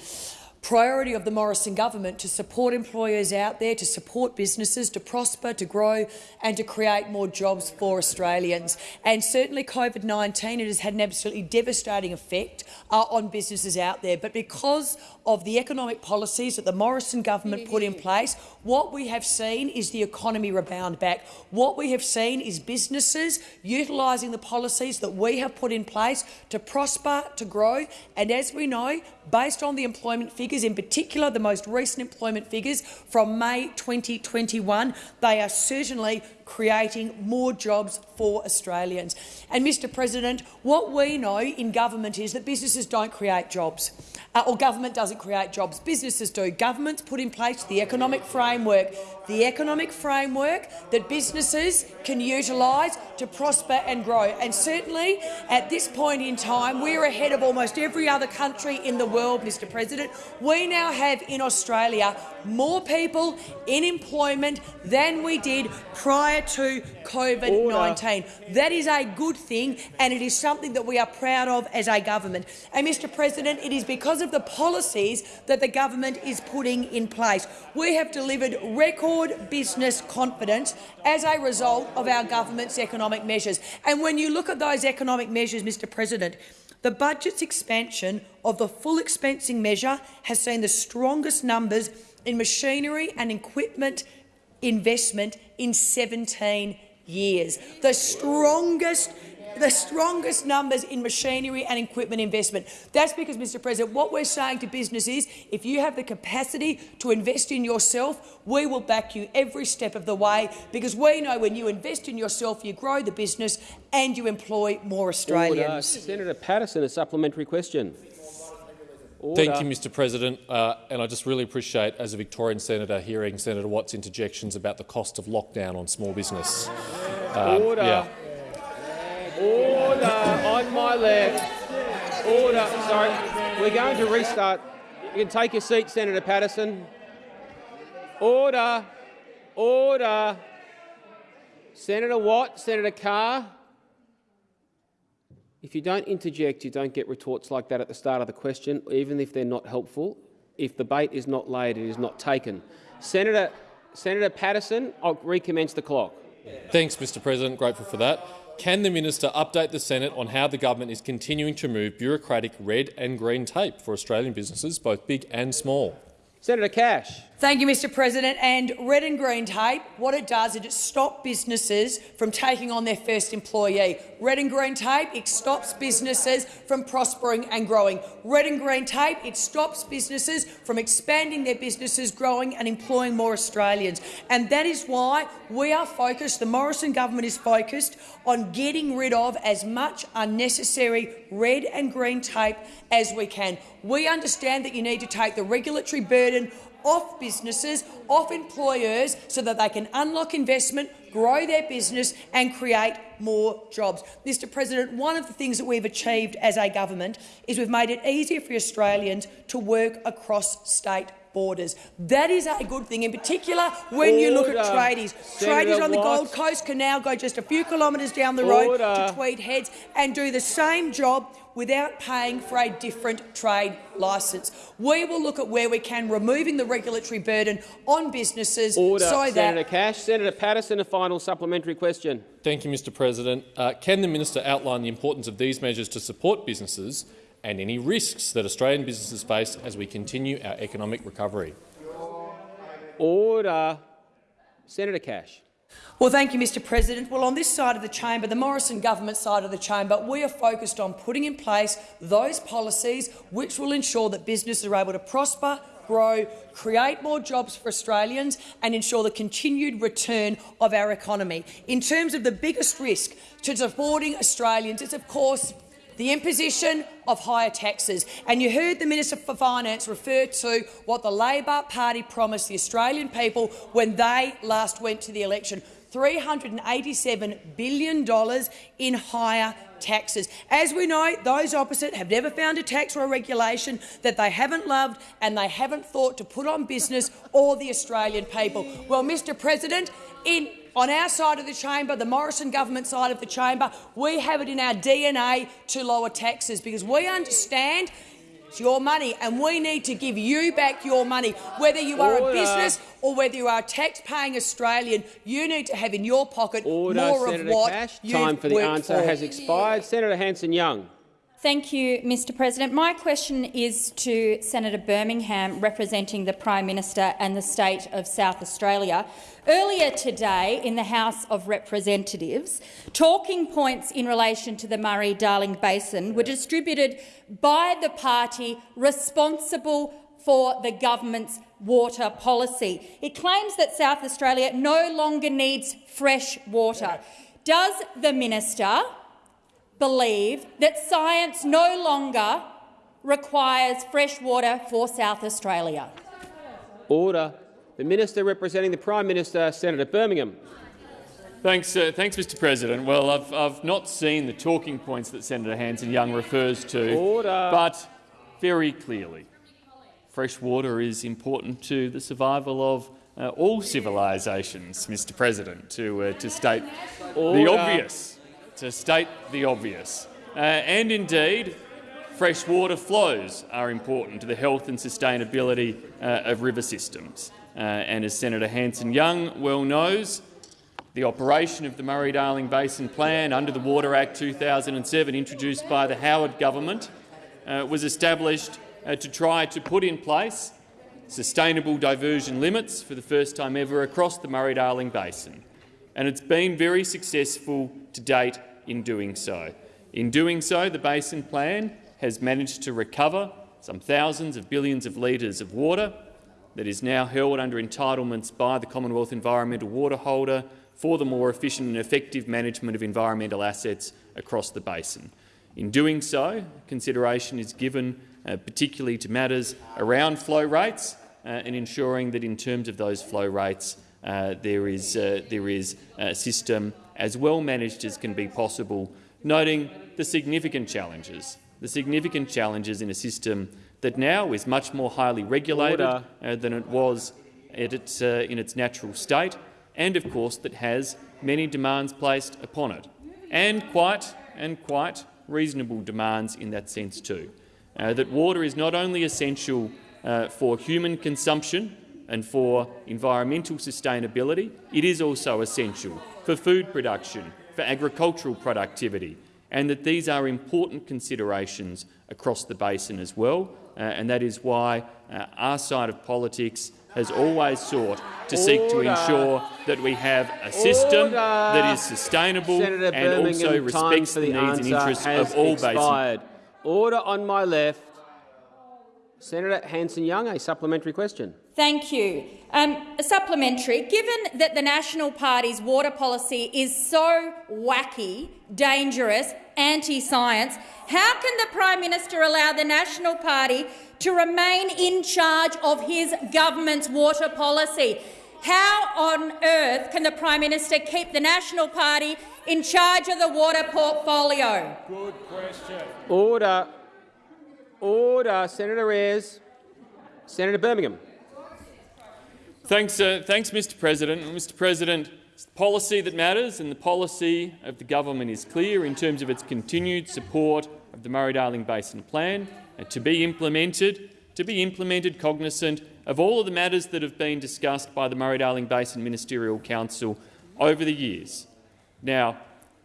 priority of the Morrison government to support employers out there, to support businesses, to prosper, to grow and to create more jobs for Australians. And certainly COVID-19 it has had an absolutely devastating effect uh, on businesses out there. But because of the economic policies that the Morrison government put in place, what we have seen is the economy rebound back. What we have seen is businesses utilising the policies that we have put in place to prosper, to grow. And as we know, based on the employment figures, in particular the most recent employment figures from May 2021, they are certainly creating more jobs for Australians. And, Mr President, what we know in government is that businesses don't create jobs, uh, or government doesn't create jobs. Businesses do. Governments put in place the economic framework, the economic framework that businesses can utilise to prosper and grow. And certainly, at this point in time, we're ahead of almost every other country in the world, Mr President. We now have in Australia more people in employment than we did prior to COVID-19. That is a good thing, and it is something that we are proud of as a government. And, Mr President, it is because of the policies that the government is putting in place. We have delivered record business confidence as a result of our government's economic measures. And when you look at those economic measures, Mr President, the budget's expansion of the full expensing measure has seen the strongest numbers in machinery and equipment investment in 17 years. The strongest the strongest numbers in machinery and equipment investment. That's because, Mr President, what we're saying to business is if you have the capacity to invest in yourself, we will back you every step of the way because we know when you invest in yourself, you grow the business and you employ more Australians. Order. Senator Patterson, a supplementary question. Order. Thank you, Mr President. Uh, and I just really appreciate, as a Victorian senator, hearing Senator Watt's interjections about the cost of lockdown on small business. Um, Order. Yeah. Order on my left. Order. Sorry, we're going to restart. You can take your seat, Senator Patterson. Order. Order. Senator Watt, Senator Carr. If you don't interject, you don't get retorts like that at the start of the question, even if they're not helpful. If the bait is not laid, it is not taken. Senator, Senator Patterson, I'll recommence the clock. Thanks, Mr President. Grateful for that. Can the minister update the Senate on how the government is continuing to move bureaucratic red and green tape for Australian businesses, both big and small? Senator Cash. Thank you, Mr President. And red and green tape, what it does is it stops businesses from taking on their first employee. Red and green tape, it stops businesses from prospering and growing. Red and green tape, it stops businesses from expanding their businesses, growing and employing more Australians. And that is why we are focused, the Morrison government is focused on getting rid of as much unnecessary red and green tape as we can. We understand that you need to take the regulatory burden off businesses, off employers, so that they can unlock investment, grow their business and create more jobs. Mr President, one of the things that we've achieved as a government is we've made it easier for Australians to work across state borders. That is a good thing, in particular when Order. you look at tradies. Senator tradies on the Gold Coast can now go just a few kilometres down the road to Tweed Heads and do the same job without paying for a different trade licence. We will look at where we can, removing the regulatory burden on businesses Order. so that— Senator Cash. Senator Patterson, a final supplementary question. Thank you, Mr President. Uh, can the minister outline the importance of these measures to support businesses and any risks that Australian businesses face as we continue our economic recovery? Order. Senator Cash. Well, thank you, Mr President. Well, on this side of the chamber, the Morrison government side of the chamber, we are focused on putting in place those policies which will ensure that businesses are able to prosper, grow, create more jobs for Australians and ensure the continued return of our economy. In terms of the biggest risk to supporting Australians, it's of course the imposition of higher taxes. And you heard the Minister for Finance refer to what the Labor Party promised the Australian people when they last went to the election. $387 billion in higher taxes. As we know, those opposite have never found a tax or a regulation that they haven't loved and they haven't thought to put on business or the Australian people. Well, Mr President, in on our side of the chamber, the Morrison government side of the chamber, we have it in our DNA to lower taxes because we understand it's your money and we need to give you back your money. Whether you are Order. a business or whether you are a tax-paying Australian, you need to have in your pocket Order, more Senator of what Cash. Time for the answer for. has expired. Senator Hanson-Young. Thank you, Mr President. My question is to Senator Birmingham, representing the Prime Minister and the state of South Australia. Earlier today in the House of Representatives, talking points in relation to the Murray-Darling Basin were distributed by the party responsible for the government's water policy. It claims that South Australia no longer needs fresh water. Does the minister believe that science no longer requires fresh water for South Australia. Order. The Minister representing the Prime Minister, Senator Birmingham. Thanks, uh, thanks, Mr. President. Well, I've, I've not seen the talking points that Senator Hanson-Young refers to, Order. but very clearly, fresh water is important to the survival of uh, all civilisations, Mr. President, to, uh, to state Order. the obvious to state the obvious. Uh, and indeed, freshwater flows are important to the health and sustainability uh, of river systems. Uh, and as Senator Hanson-Young well knows, the operation of the Murray-Darling Basin Plan under the Water Act 2007, introduced by the Howard government, uh, was established uh, to try to put in place sustainable diversion limits for the first time ever across the Murray-Darling Basin. And it's been very successful to date in doing so. In doing so, the Basin Plan has managed to recover some thousands of billions of litres of water that is now held under entitlements by the Commonwealth Environmental Water Holder for the more efficient and effective management of environmental assets across the basin. In doing so, consideration is given uh, particularly to matters around flow rates uh, and ensuring that in terms of those flow rates uh, there is, uh, there is a system as well managed as can be possible, noting the significant challenges, the significant challenges in a system that now is much more highly regulated uh, than it was its, uh, in its natural state, and of course that has many demands placed upon it, and quite and quite reasonable demands in that sense too. Uh, that water is not only essential uh, for human consumption and for environmental sustainability, it is also essential for food production, for agricultural productivity, and that these are important considerations across the basin as well, uh, and that is why uh, our side of politics has always sought to seek to ensure that we have a system Order. that is sustainable Senator and Birmingham, also respects the, the needs and interests of all expired. basin. Order on my left. Senator Hanson-Young, a supplementary question. Thank you. Um, a supplementary. Given that the National Party's water policy is so wacky, dangerous, anti-science, how can the Prime Minister allow the National Party to remain in charge of his government's water policy? How on earth can the Prime Minister keep the National Party in charge of the water portfolio? Good question. Order. Order. Senator Ayres. Senator Birmingham. Thanks, uh, thanks, Mr. President. Mr. President, it's the policy that matters, and the policy of the government is clear in terms of its continued support of the Murray-Darling Basin Plan uh, to be implemented, to be implemented cognizant of all of the matters that have been discussed by the Murray-Darling Basin Ministerial Council over the years. Now,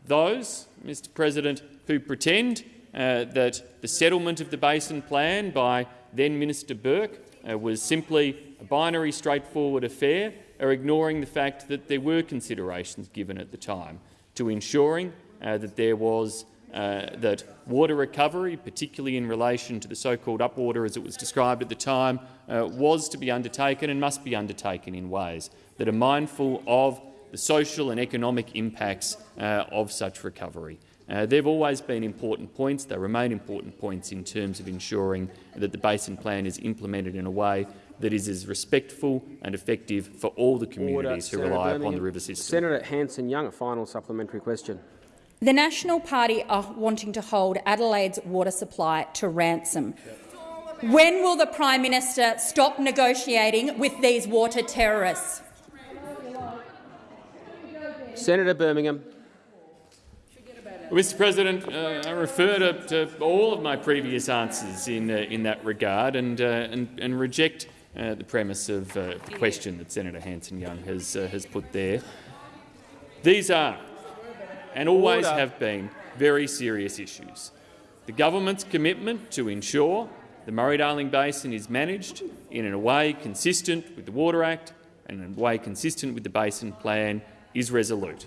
those, Mr. President, who pretend uh, that the settlement of the Basin Plan by then Minister Burke uh, was simply a binary, straightforward affair are ignoring the fact that there were considerations given at the time to ensuring uh, that there was uh, that water recovery, particularly in relation to the so-called upwater as it was described at the time, uh, was to be undertaken and must be undertaken in ways that are mindful of the social and economic impacts uh, of such recovery. Uh, they've always been important points. They remain important points in terms of ensuring that the Basin Plan is implemented in a way that is as respectful and effective for all the communities Order. who Senator rely upon the river system. Senator Hanson-Young, a final supplementary question. The National Party are wanting to hold Adelaide's water supply to ransom. When will the Prime Minister stop negotiating with these water terrorists? Senator Birmingham. Mr President, uh, I refer to, to, all of my previous answers in, uh, in that regard and, uh, and, and reject uh, the premise of uh, the question that Senator Hanson-Young has, uh, has put there. These are, and always Order. have been, very serious issues. The government's commitment to ensure the Murray-Darling Basin is managed in a way consistent with the Water Act and in a way consistent with the Basin Plan is resolute.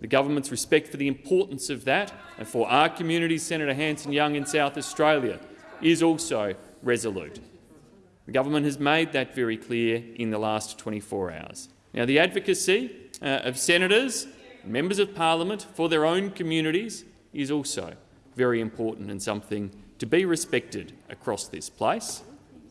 The government's respect for the importance of that and for our community, Senator Hanson-Young in South Australia, is also resolute. The government has made that very clear in the last 24 hours. Now, the advocacy uh, of senators, members of parliament for their own communities is also very important and something to be respected across this place.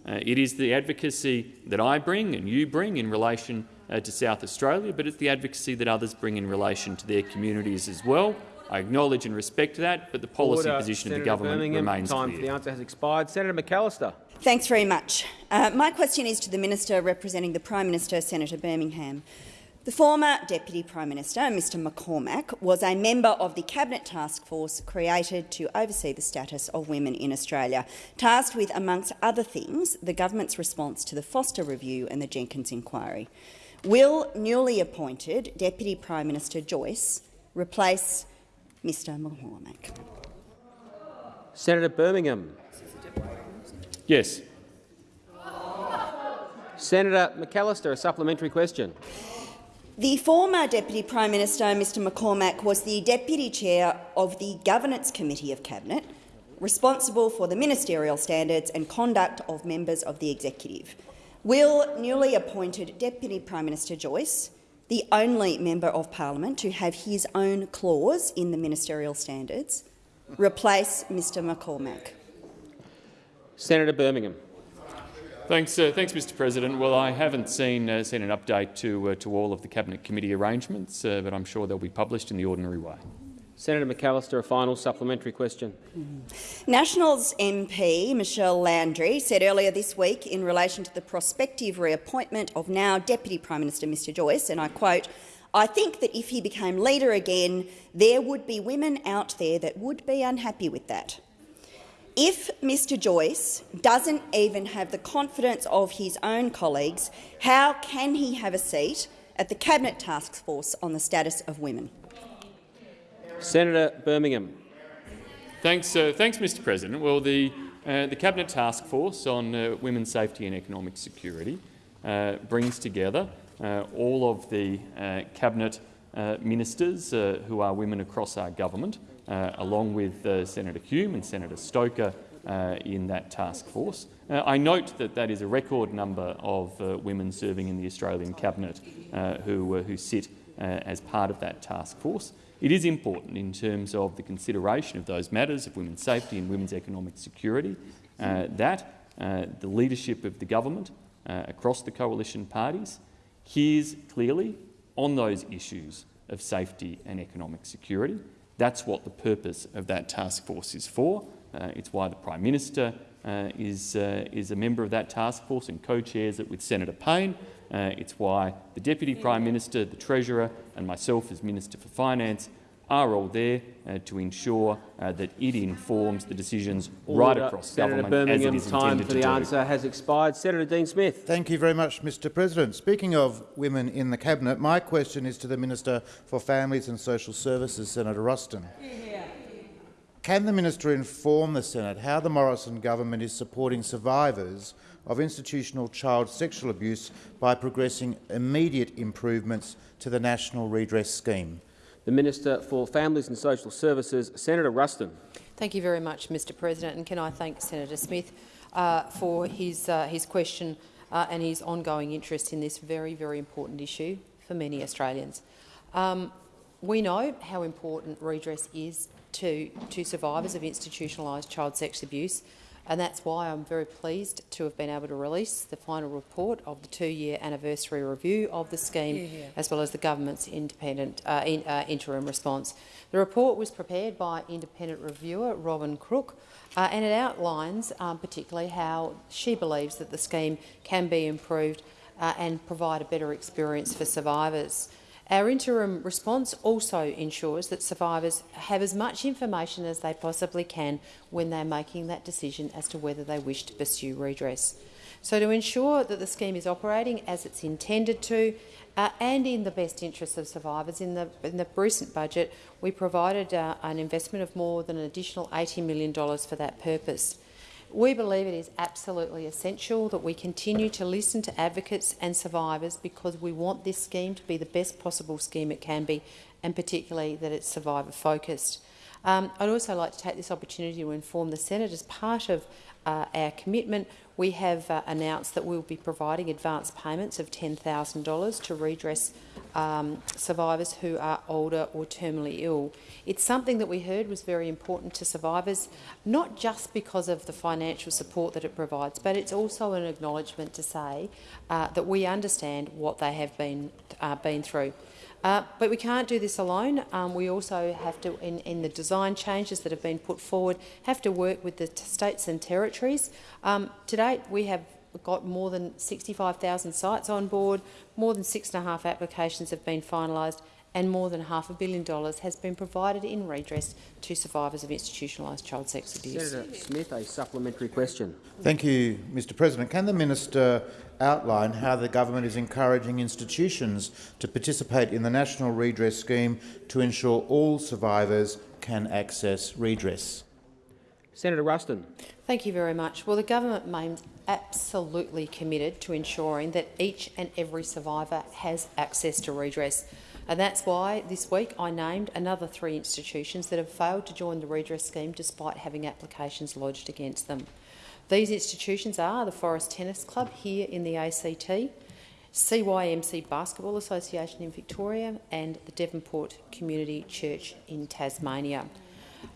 Uh, it is the advocacy that I bring and you bring in relation uh, to South Australia, but it's the advocacy that others bring in relation to their communities as well. I acknowledge and respect that, but the policy Order. position Senator of the government Birmingham, remains time clear. for the answer has expired. Senator McAllister. Thanks very much. Uh, my question is to the Minister representing the Prime Minister, Senator Birmingham. The former Deputy Prime Minister, Mr McCormack, was a member of the Cabinet Task Force created to oversee the status of women in Australia, tasked with, amongst other things, the government's response to the Foster Review and the Jenkins Inquiry. Will newly appointed Deputy Prime Minister Joyce replace Mr McCormack? Senator Birmingham. Yes. Senator McAllister, a supplementary question. The former Deputy Prime Minister, Mr McCormack, was the Deputy Chair of the Governance Committee of Cabinet, responsible for the ministerial standards and conduct of members of the Executive. Will newly appointed Deputy Prime Minister Joyce, the only member of parliament to have his own clause in the ministerial standards, replace Mr McCormack? Senator Birmingham. Thanks, uh, thanks, Mr. President. Well, I haven't seen uh, seen an update to uh, to all of the cabinet committee arrangements, uh, but I'm sure they'll be published in the ordinary way. Senator McAllister, a final supplementary question. Nationals MP Michelle Landry said earlier this week in relation to the prospective reappointment of now Deputy Prime Minister Mr Joyce, and I quote, I think that if he became leader again, there would be women out there that would be unhappy with that. If Mr Joyce doesn't even have the confidence of his own colleagues, how can he have a seat at the Cabinet Task Force on the status of women? Senator Birmingham. Thanks, uh, thanks, Mr. President. Well, the uh, the Cabinet Task Force on uh, Women's Safety and Economic Security uh, brings together uh, all of the uh, cabinet ministers who are women across our government, Uh, along with uh, Senator Hume and Senator Stoker uh, in that task force. I note that that is a record number of women serving in the Australian cabinet who, who sit as part of that task force. It is important in terms of the consideration of those matters of women's safety and women's economic security uh, that uh, the leadership of the government uh, across the coalition parties hears clearly on those issues of safety and economic security. That's what the purpose of that task force is for. Uh, it's why the Prime Minister uh, is, uh, is a member of that task force and co-chairs it with Senator Payne. Uh, it's why the Deputy Prime Minister, the Treasurer and myself as Minister for Finance are all there uh, to ensure uh, that it informs the decisions Order. right across Senator government Birmingham, as it is time intended for to the do. answer has expired. Senator Dean Smith. Thank you very much, Mr President. Speaking of women in the Cabinet, my question is to the Minister for Families and Social Services, Senator Ruston. Can the minister inform the Senate how the Morrison government is supporting survivors of institutional child sexual abuse by progressing immediate improvements to the National Redress Scheme? The Minister for Families and Social Services, Senator Ruston. Thank you very much, Mr President, and can I thank Senator Smith uh, for his, uh, his question uh, and his ongoing interest in this very, very important issue for many Australians. Um, we know how important redress is to, to survivors of institutionalised child sex abuse, and that's why I'm very pleased to have been able to release the final report of the two-year anniversary review of the scheme, Yeah, yeah. as well as the government's independent uh, in, uh, interim response. The report was prepared by independent reviewer Robin Crook, uh, and it outlines um, particularly how she believes that the scheme can be improved uh, and provide a better experience for survivors. Our interim response also ensures that survivors have as much information as they possibly can when they're making that decision as to whether they wish to pursue redress. So to ensure that the scheme is operating as it's intended to uh, and in the best interests of survivors, in the, in the recent budget we provided uh, an investment of more than an additional $80 million for that purpose. We believe it is absolutely essential that we continue to listen to advocates and survivors because we want this scheme to be the best possible scheme it can be, and particularly that it's survivor-focused. Um, I'd also like to take this opportunity to inform the Senate, as part of uh, our commitment, we have uh, announced that we will be providing advance payments of $10,000 to redress um, survivors who are older or terminally ill. It's something that we heard was very important to survivors, not just because of the financial support that it provides, but it's also an acknowledgement to say uh, that we understand what they have been, uh, been through. Uh, but we can't do this alone. Um, we also have to, in, in, the design changes that have been put forward, have to work with the states and territories. Um, to date, we have got more than 65,000 sites on board, more than six and a half applications have been finalised, and more than half a billion dollars has been provided in redress to survivors of institutionalised child sex abuse. Senator Smith, a supplementary question. Thank you, Mr President. Can the minister outline how the government is encouraging institutions to participate in the National Redress Scheme to ensure all survivors can access redress? Senator Ruston. Thank you very much. Well, the government remains absolutely committed to ensuring that each and every survivor has access to redress. And that's why this week I named another three institutions that have failed to join the redress scheme despite having applications lodged against them. These institutions are the Forrest Tennis Club here in the ACT, CYMC Basketball Association in Victoria and the Devonport Community Church in Tasmania.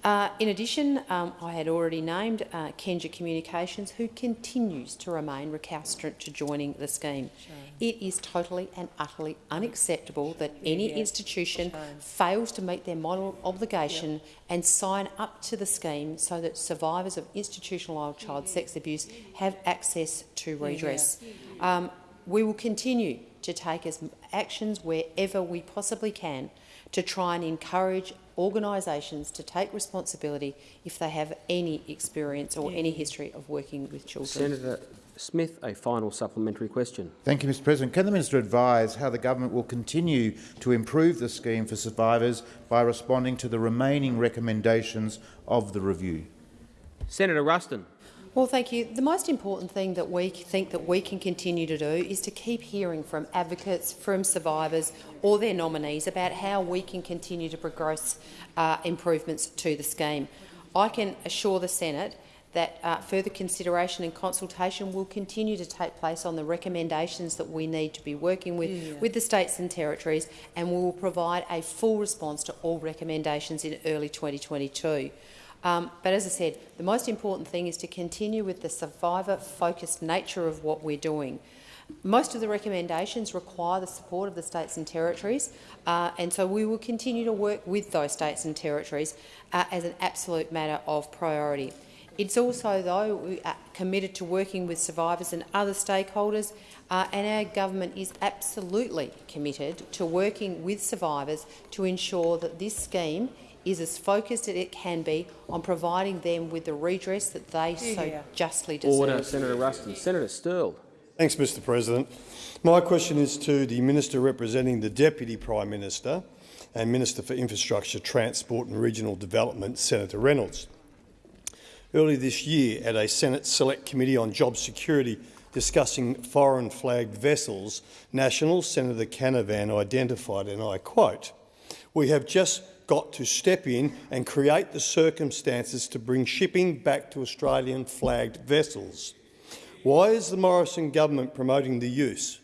Uh, in addition, um, I had already named uh, Kenja Communications, who continues to remain recalcitrant to joining the scheme. Shame. It is totally and utterly unacceptable that any yeah. institution Shame. fails to meet their model obligation yep. and sign up to the scheme so that survivors of institutionalised child sex abuse have access to redress. Yeah. Um, we will continue to take as actions wherever we possibly can to try and encourage organisations to take responsibility if they have any experience or any history of working with children. Senator Smith, a final supplementary question. Thank you, Mr President. Can the minister advise how the government will continue to improve the scheme for survivors by responding to the remaining recommendations of the review? Senator Ruston. Well, thank you. The most important thing that we think that we can continue to do is to keep hearing from advocates, from survivors or their nominees about how we can continue to progress uh, improvements to the scheme. I can assure the Senate that uh, further consideration and consultation will continue to take place on the recommendations that we need to be working with, yeah. with the states and territories, and we will provide a full response to all recommendations in early 2022. Um, but as I said, the most important thing is to continue with the survivor-focused nature of what we're doing. Most of the recommendations require the support of the states and territories, uh, and so we will continue to work with those states and territories uh, as an absolute matter of priority. It's also, though, we are committed to working with survivors and other stakeholders, uh, and our government is absolutely committed to working with survivors to ensure that this scheme is as focused as it can be on providing them with the redress that they yeah. so justly deserve. Order, Senator Ruston. Senator Sterle. Thanks, Mr President. My question is to the Minister representing the Deputy Prime Minister and Minister for Infrastructure, Transport and Regional Development, Senator Reynolds. Earlier this year, at a Senate Select Committee on Job Security discussing foreign flagged vessels, National Senator Canavan identified, and I quote, we have just got to step in and create the circumstances to bring shipping back to Australian flagged vessels. Why is the Morrison government promoting the use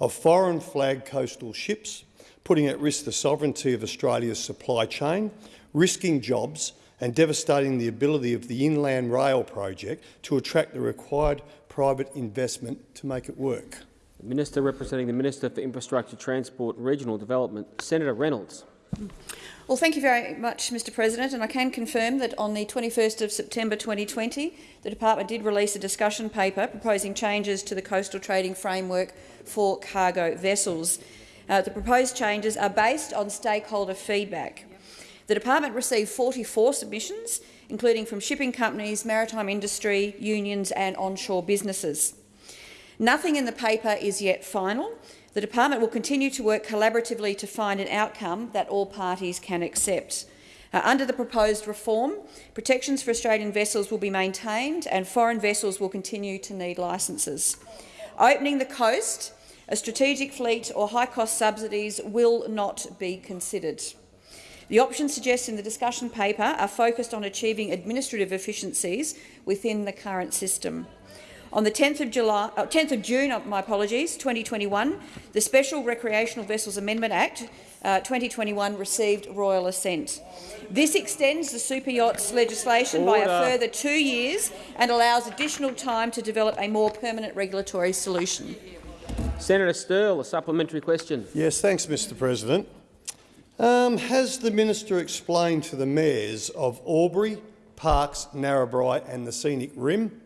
of foreign flagged coastal ships, putting at risk the sovereignty of Australia's supply chain, risking jobs and devastating the ability of the Inland Rail project to attract the required private investment to make it work? The Minister representing the Minister for Infrastructure, Transport and Regional Development, Senator Reynolds. Well, thank you very much, Mr President, and I can confirm that on the 21st of September 2020, the Department did release a discussion paper proposing changes to the coastal trading framework for cargo vessels. Uh, the proposed changes are based on stakeholder feedback. The Department received 44 submissions, including from shipping companies, maritime industry, unions and onshore businesses. Nothing in the paper is yet final, the department will continue to work collaboratively to find an outcome that all parties can accept. Uh, under the proposed reform, protections for Australian vessels will be maintained and foreign vessels will continue to need licences. Opening the coast, a strategic fleet or high-cost subsidies will not be considered. The options suggested in the discussion paper are focused on achieving administrative efficiencies within the current system. On the 10th of, July, uh, 10th of June, uh, my apologies, 2021, the Special Recreational Vessels Amendment Act uh, 2021 received royal assent. This extends the super yachts legislation Order. by a further two years and allows additional time to develop a more permanent regulatory solution. Senator Sterle, a supplementary question. Yes, thanks, Mr President. Um, has the minister explained to the mayors of Albury, Parkes, Narrabri and the Scenic Rim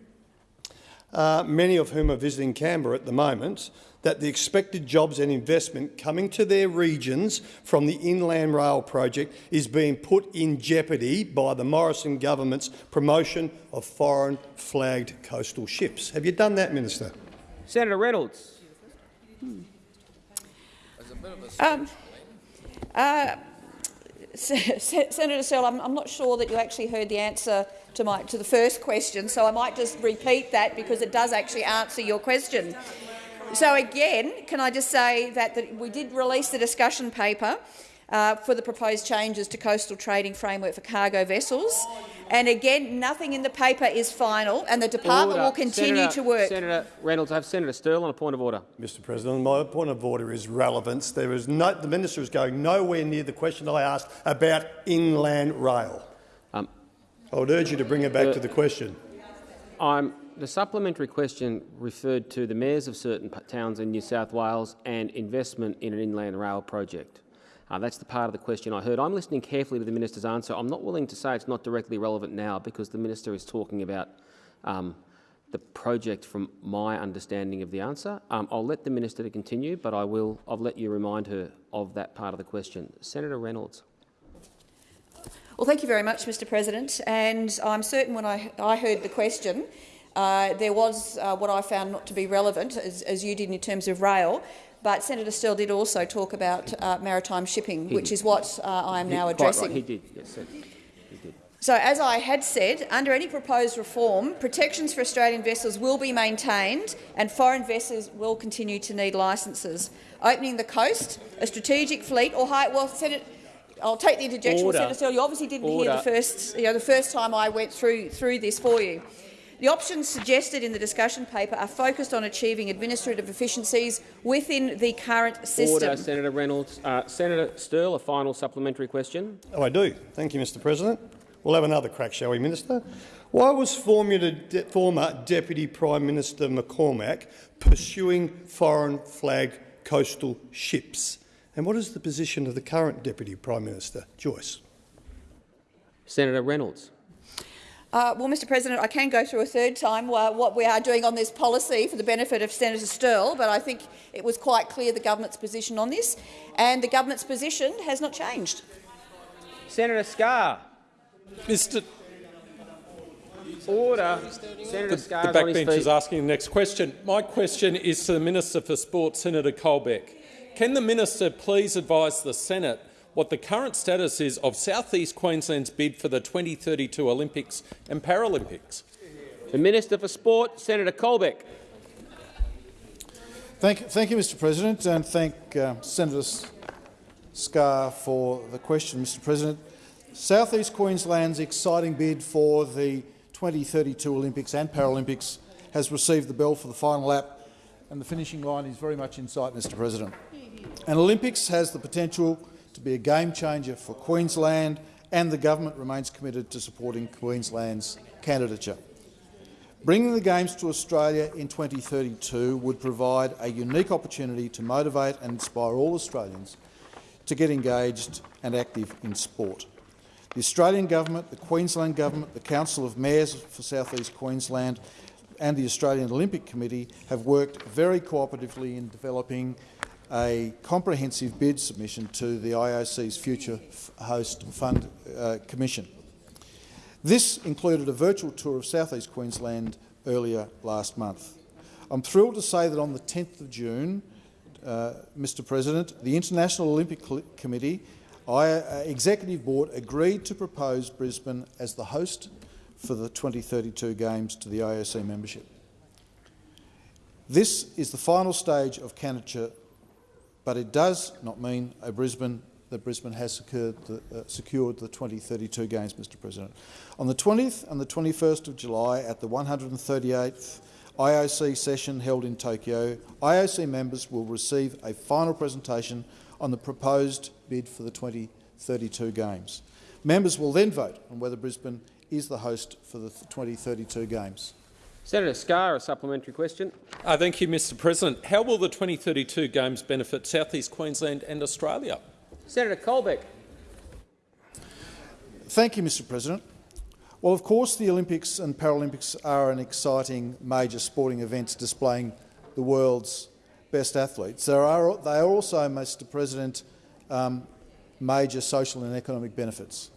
uh, many of whom are visiting Canberra at the moment, that the expected jobs and investment coming to their regions from the Inland Rail project is being put in jeopardy by the Morrison government's promotion of foreign flagged coastal ships. Have you done that, Minister? Senator Reynolds. Um, uh, Senator Sterle, I'm, I'm, not sure that you actually heard the answer to, my, to the first question, so I might just repeat that because it does actually answer your question. So again, can I just say that, that we did release the discussion paper uh, for the proposed changes to coastal trading framework for cargo vessels. And again, nothing in the paper is final, and the department order. will continue Senator, to work. Senator Reynolds, I have Senator Sterle on a point of order. Mr President, my point of order is relevance. There is no, the minister is going nowhere near the question I asked about inland rail. I would urge you to bring it back the, to the question. I'm, the supplementary question referred to the mayors of certain towns in New South Wales and investment in an inland rail project. Uh, that's the part of the question I heard. I'm listening carefully to the minister's answer. I'm not willing to say it's not directly relevant now because the minister is talking about um, the project from my understanding of the answer. Um, I'll let the minister to continue, but I will. I'll let you remind her of that part of the question. Senator Reynolds. Well, thank you very much, Mr. President. And I'm certain when I, I heard the question, uh, there was uh, what I found not to be relevant, as, as you did in terms of rail. But Senator Sterle did also talk about uh, maritime shipping, he which did. is what uh, I am he, now addressing. Right. He did, yes, sir. He did. So, as I had said, under any proposed reform, protections for Australian vessels will be maintained and foreign vessels will continue to need licences. Opening the coast, a strategic fleet or high— well, Senator, I'll take the interjection, Senator Sterle. You obviously didn't Order. hear the first, you know, the first time I went through through this for you. The options suggested in the discussion paper are focused on achieving administrative efficiencies within the current system. Order, Senator Reynolds. Uh, Senator Sterle, a final supplementary question. Oh, I do. Thank you, Mr President. We'll have another crack, shall we, Minister? Why was former, De former Deputy Prime Minister McCormack pursuing foreign flag coastal ships? And what is the position of the current Deputy Prime Minister, Joyce? Senator Reynolds. Uh, well, Mr President, I can go through a third time uh, what we are doing on this policy for the benefit of Senator Sterle, but I think it was quite clear the government's position on this, and the government's position has not changed. Senator Scarr. Mr. Order. Senator the, Scarr the backbench is asking the next question. My question is to the Minister for Sport, Senator Colbeck. Can the minister please advise the Senate what the current status is of South East Queensland's bid for the 2032 Olympics and Paralympics. The Minister for Sport, Senator Colbeck. Thank, thank you, Mr President, and thank uh, Senator Scarr for the question, Mr President. South East Queensland's exciting bid for the 2032 Olympics and Paralympics has received the bell for the final lap, and the finishing line is very much in sight, Mr President. And Olympics has the potential to be a game changer for Queensland, and the government remains committed to supporting Queensland's candidature. Bringing the Games to Australia in 2032 would provide a unique opportunity to motivate and inspire all Australians to get engaged and active in sport. The Australian Government, the Queensland Government, the Council of Mayors for South East Queensland and the Australian Olympic Committee have worked very cooperatively in developing a comprehensive bid submission to the IOC's Future Host Fund uh, Commission. This included a virtual tour of southeast Queensland earlier last month. I'm thrilled to say that on the 10th of June, uh, Mr President, the International Olympic Committee I, uh, Executive Board agreed to propose Brisbane as the host for the 2032 Games to the IOC membership. This is the final stage of candidature but it does not mean a Brisbane that Brisbane has secured the, uh, secured the 2032 Games, Mr President. On the 20th and the 21st of July at the 138th IOC session held in Tokyo, IOC members will receive a final presentation on the proposed bid for the 2032 Games. Members will then vote on whether Brisbane is the host for the 2032 Games. Senator Scarr, a supplementary question. Uh, thank you, Mr President. How will the 2032 Games benefit Southeast Queensland and Australia? Senator Colbeck. Thank you, Mr President. Well, of course, the Olympics and Paralympics are an exciting major sporting events displaying the world's best athletes. There are, they are also, Mr President, um, major social and economic benefits.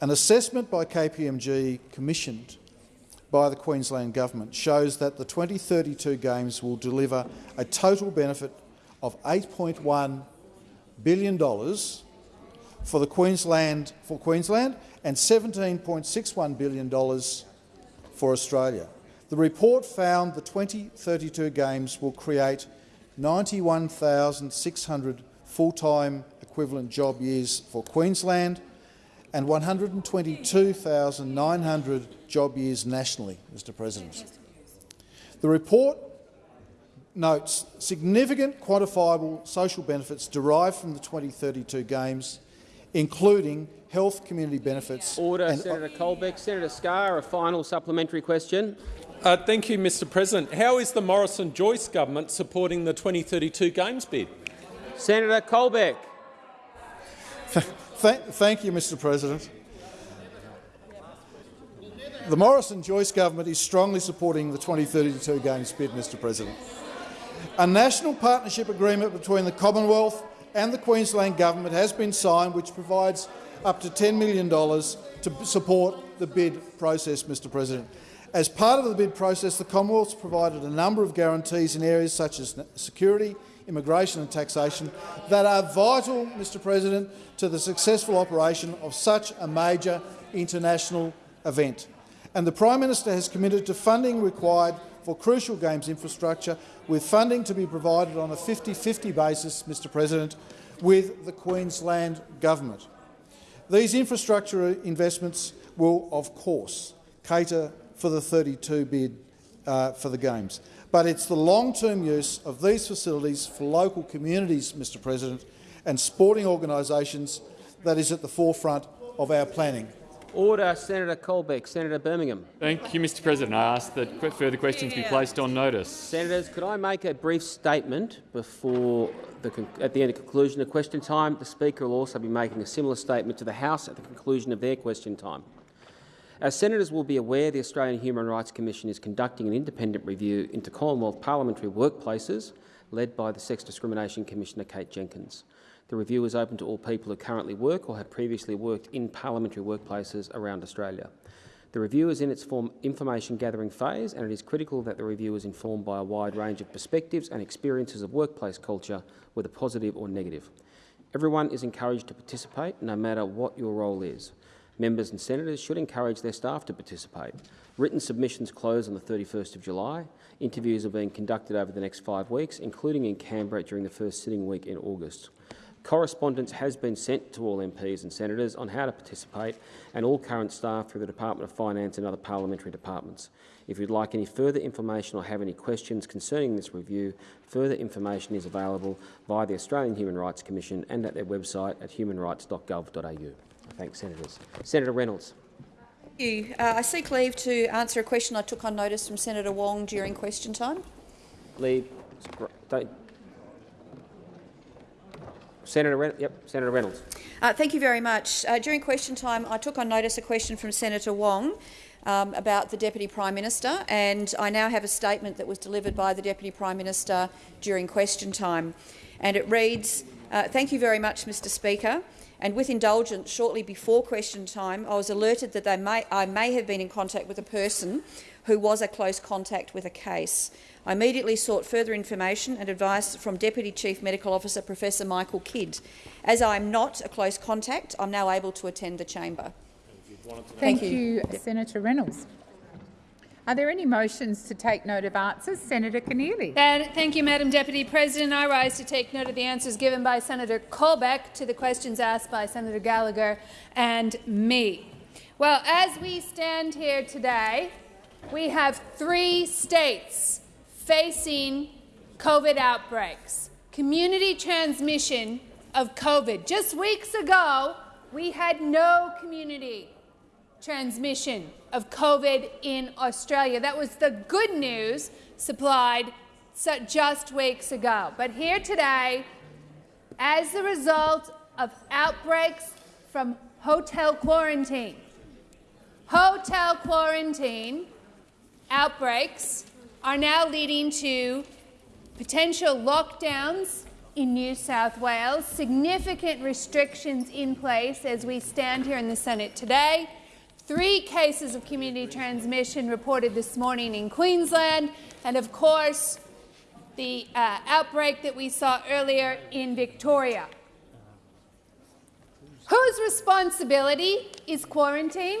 An assessment by KPMG commissioned by the Queensland Government shows that the 2032 Games will deliver a total benefit of $8.1 billion for the Queensland for Queensland and $17.61 billion for Australia. The report found the 2032 Games will create 91,600 full-time equivalent job years for Queensland and 122,900 job years nationally, Mr President. The report notes significant quantifiable social benefits derived from the 2032 Games, including health community benefits. Order, and, Senator Colbeck. Senator Scarr, a final supplementary question. Uh, thank you, Mr President. How is the Morrison-Joyce government supporting the 2032 Games bid? Senator Colbeck. Thank, thank you, Mr President. The Morrison-Joyce government is strongly supporting the 2032 Games bid, Mr President. A national partnership agreement between the Commonwealth and the Queensland Government has been signed which provides up to $10 million to support the bid process, Mr President. As part of the bid process, the Commonwealth has provided a number of guarantees in areas such as security, immigration and taxation that are vital, Mr President, to the successful operation of such a major international event. And the Prime Minister has committed to funding required for crucial Games infrastructure, with funding to be provided on a 50-50 basis, Mr President, with the Queensland Government. These infrastructure investments will, of course, cater for the 32 bid uh, for the Games. But it's the long-term use of these facilities for local communities, Mr President, and sporting organisations that is at the forefront of our planning. Order, Senator Colbeck. Senator Birmingham. Thank you, Mr President. I ask that further questions be placed on notice. Senators, could I make a brief statement before the at the end of conclusion of question time? The Speaker will also be making a similar statement to the House at the conclusion of their question time. As senators will be aware, the Australian Human Rights Commission is conducting an independent review into Commonwealth parliamentary workplaces led by the Sex Discrimination Commissioner Kate Jenkins. The review is open to all people who currently work or have previously worked in parliamentary workplaces around Australia. The review is in its information-gathering phase, and it is critical that the review is informed by a wide range of perspectives and experiences of workplace culture, whether positive or negative. Everyone is encouraged to participate, no matter what your role is. Members and senators should encourage their staff to participate. Written submissions close on the 31st of July. Interviews are being conducted over the next five weeks, including in Canberra during the first sitting week in August. Correspondence has been sent to all MPs and senators on how to participate and all current staff through the Department of Finance and other parliamentary departments. If you'd like any further information or have any questions concerning this review, further information is available via the Australian Human Rights Commission and at their website at humanrights.gov.au. Thanks, Senators. Senator Reynolds. Thank you. Uh, I seek leave to answer a question I took on notice from Senator Wong during question time. Leave. Don't, Senator, Ren yep, Senator Reynolds. Uh, thank you very much. Uh, during question time, I took on notice a question from Senator Wong um, about the Deputy Prime Minister, and I now have a statement that was delivered by the Deputy Prime Minister during question time. And it reads, uh, Thank you very much, Mr Speaker. And with indulgence, shortly before question time, I was alerted that may, I may have been in contact with a person who was a close contact with a case. I immediately sought further information and advice from Deputy Chief Medical Officer Professor Michael Kidd. As I am not a close contact, I'm now able to attend the chamber. Thank, Thank you, you Senator Reynolds. Are there any motions to take note of answers? Senator Keneally. Thank you, Madam Deputy President. I rise to take note of the answers given by Senator Colbeck to the questions asked by Senator Gallagher and me. Well, as we stand here today, we have three states facing COVID outbreaks, community transmission of COVID. Just weeks ago, we had no community transmission of COVID in Australia. That was the good news supplied just weeks ago. But here today, as a result of outbreaks from hotel quarantine, hotel quarantine outbreaks are now leading to potential lockdowns in New South Wales, significant restrictions in place as we stand here in the Senate today. Three cases of community transmission reported this morning in Queensland, and of course, the uh, outbreak that we saw earlier in Victoria. Whose responsibility is quarantine?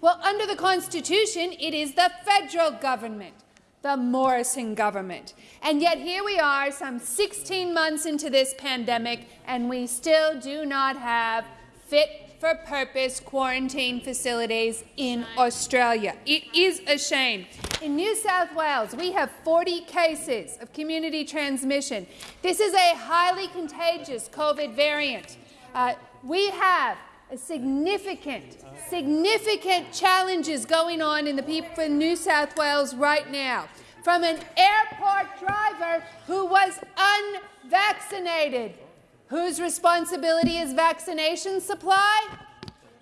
Well, under the Constitution, it is the federal government, the Morrison government. And yet here we are, some 16 months into this pandemic, and we still do not have fit for purpose quarantine facilities in Australia. It is a shame. In New South Wales, we have 40 cases of community transmission. This is a highly contagious COVID variant. Uh, we have a significant, significant challenges going on in the people in New South Wales right now. From an airport driver who was unvaccinated Whose responsibility is vaccination supply?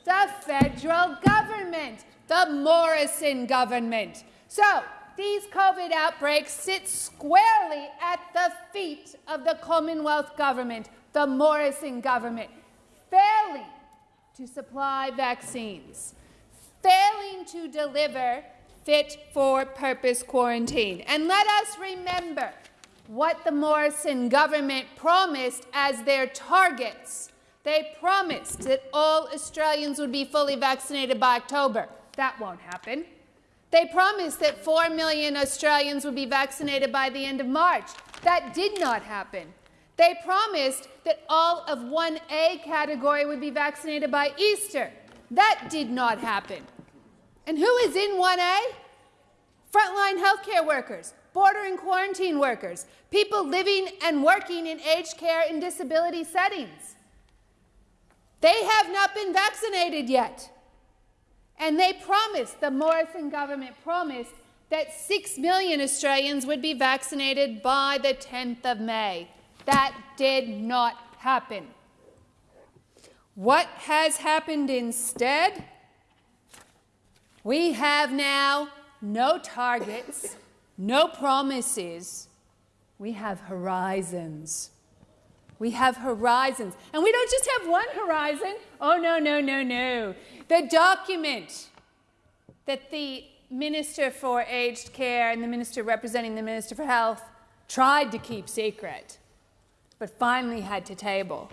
The federal government, the Morrison government. So these COVID outbreaks sit squarely at the feet of the Commonwealth government, the Morrison government, failing to supply vaccines, failing to deliver fit for purpose quarantine. And let us remember what the Morrison government promised as their targets. They promised that all Australians would be fully vaccinated by October. That won't happen. They promised that 4 million Australians would be vaccinated by the end of March. That did not happen. They promised that all of 1A category would be vaccinated by Easter. That did not happen. And who is in 1A? Frontline healthcare workers, border and quarantine workers, people living and working in aged care and disability settings. They have not been vaccinated yet. And they promised, the Morrison government promised, that 6 million Australians would be vaccinated by the 10th of May. That did not happen. What has happened instead? We have now no targets no promises. We have horizons. We have horizons. And we don't just have one horizon. Oh, no, no, no, no. The document that the Minister for Aged Care and the Minister representing the Minister for Health tried to keep secret, but finally had to table.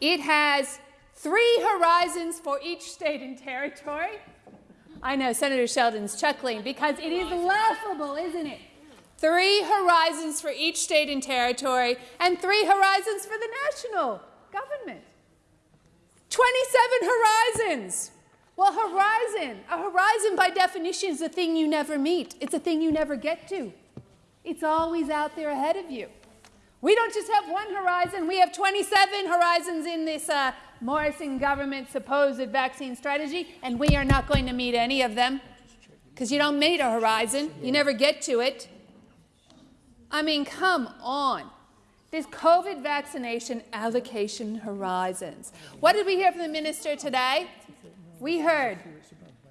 It has three horizons for each state and territory. I know Senator Sheldon's chuckling because it is laughable, isn't it? Three horizons for each state and territory, and three horizons for the national government. 27 horizons. Well, horizon, a horizon by definition is a thing you never meet. It's a thing you never get to. It's always out there ahead of you. We don't just have one horizon, we have 27 horizons in this uh, Morrison government supposed vaccine strategy, and we are not going to meet any of them because you don't meet a horizon. You never get to it. I mean, come on. This COVID vaccination allocation horizons. What did we hear from the minister today? We heard,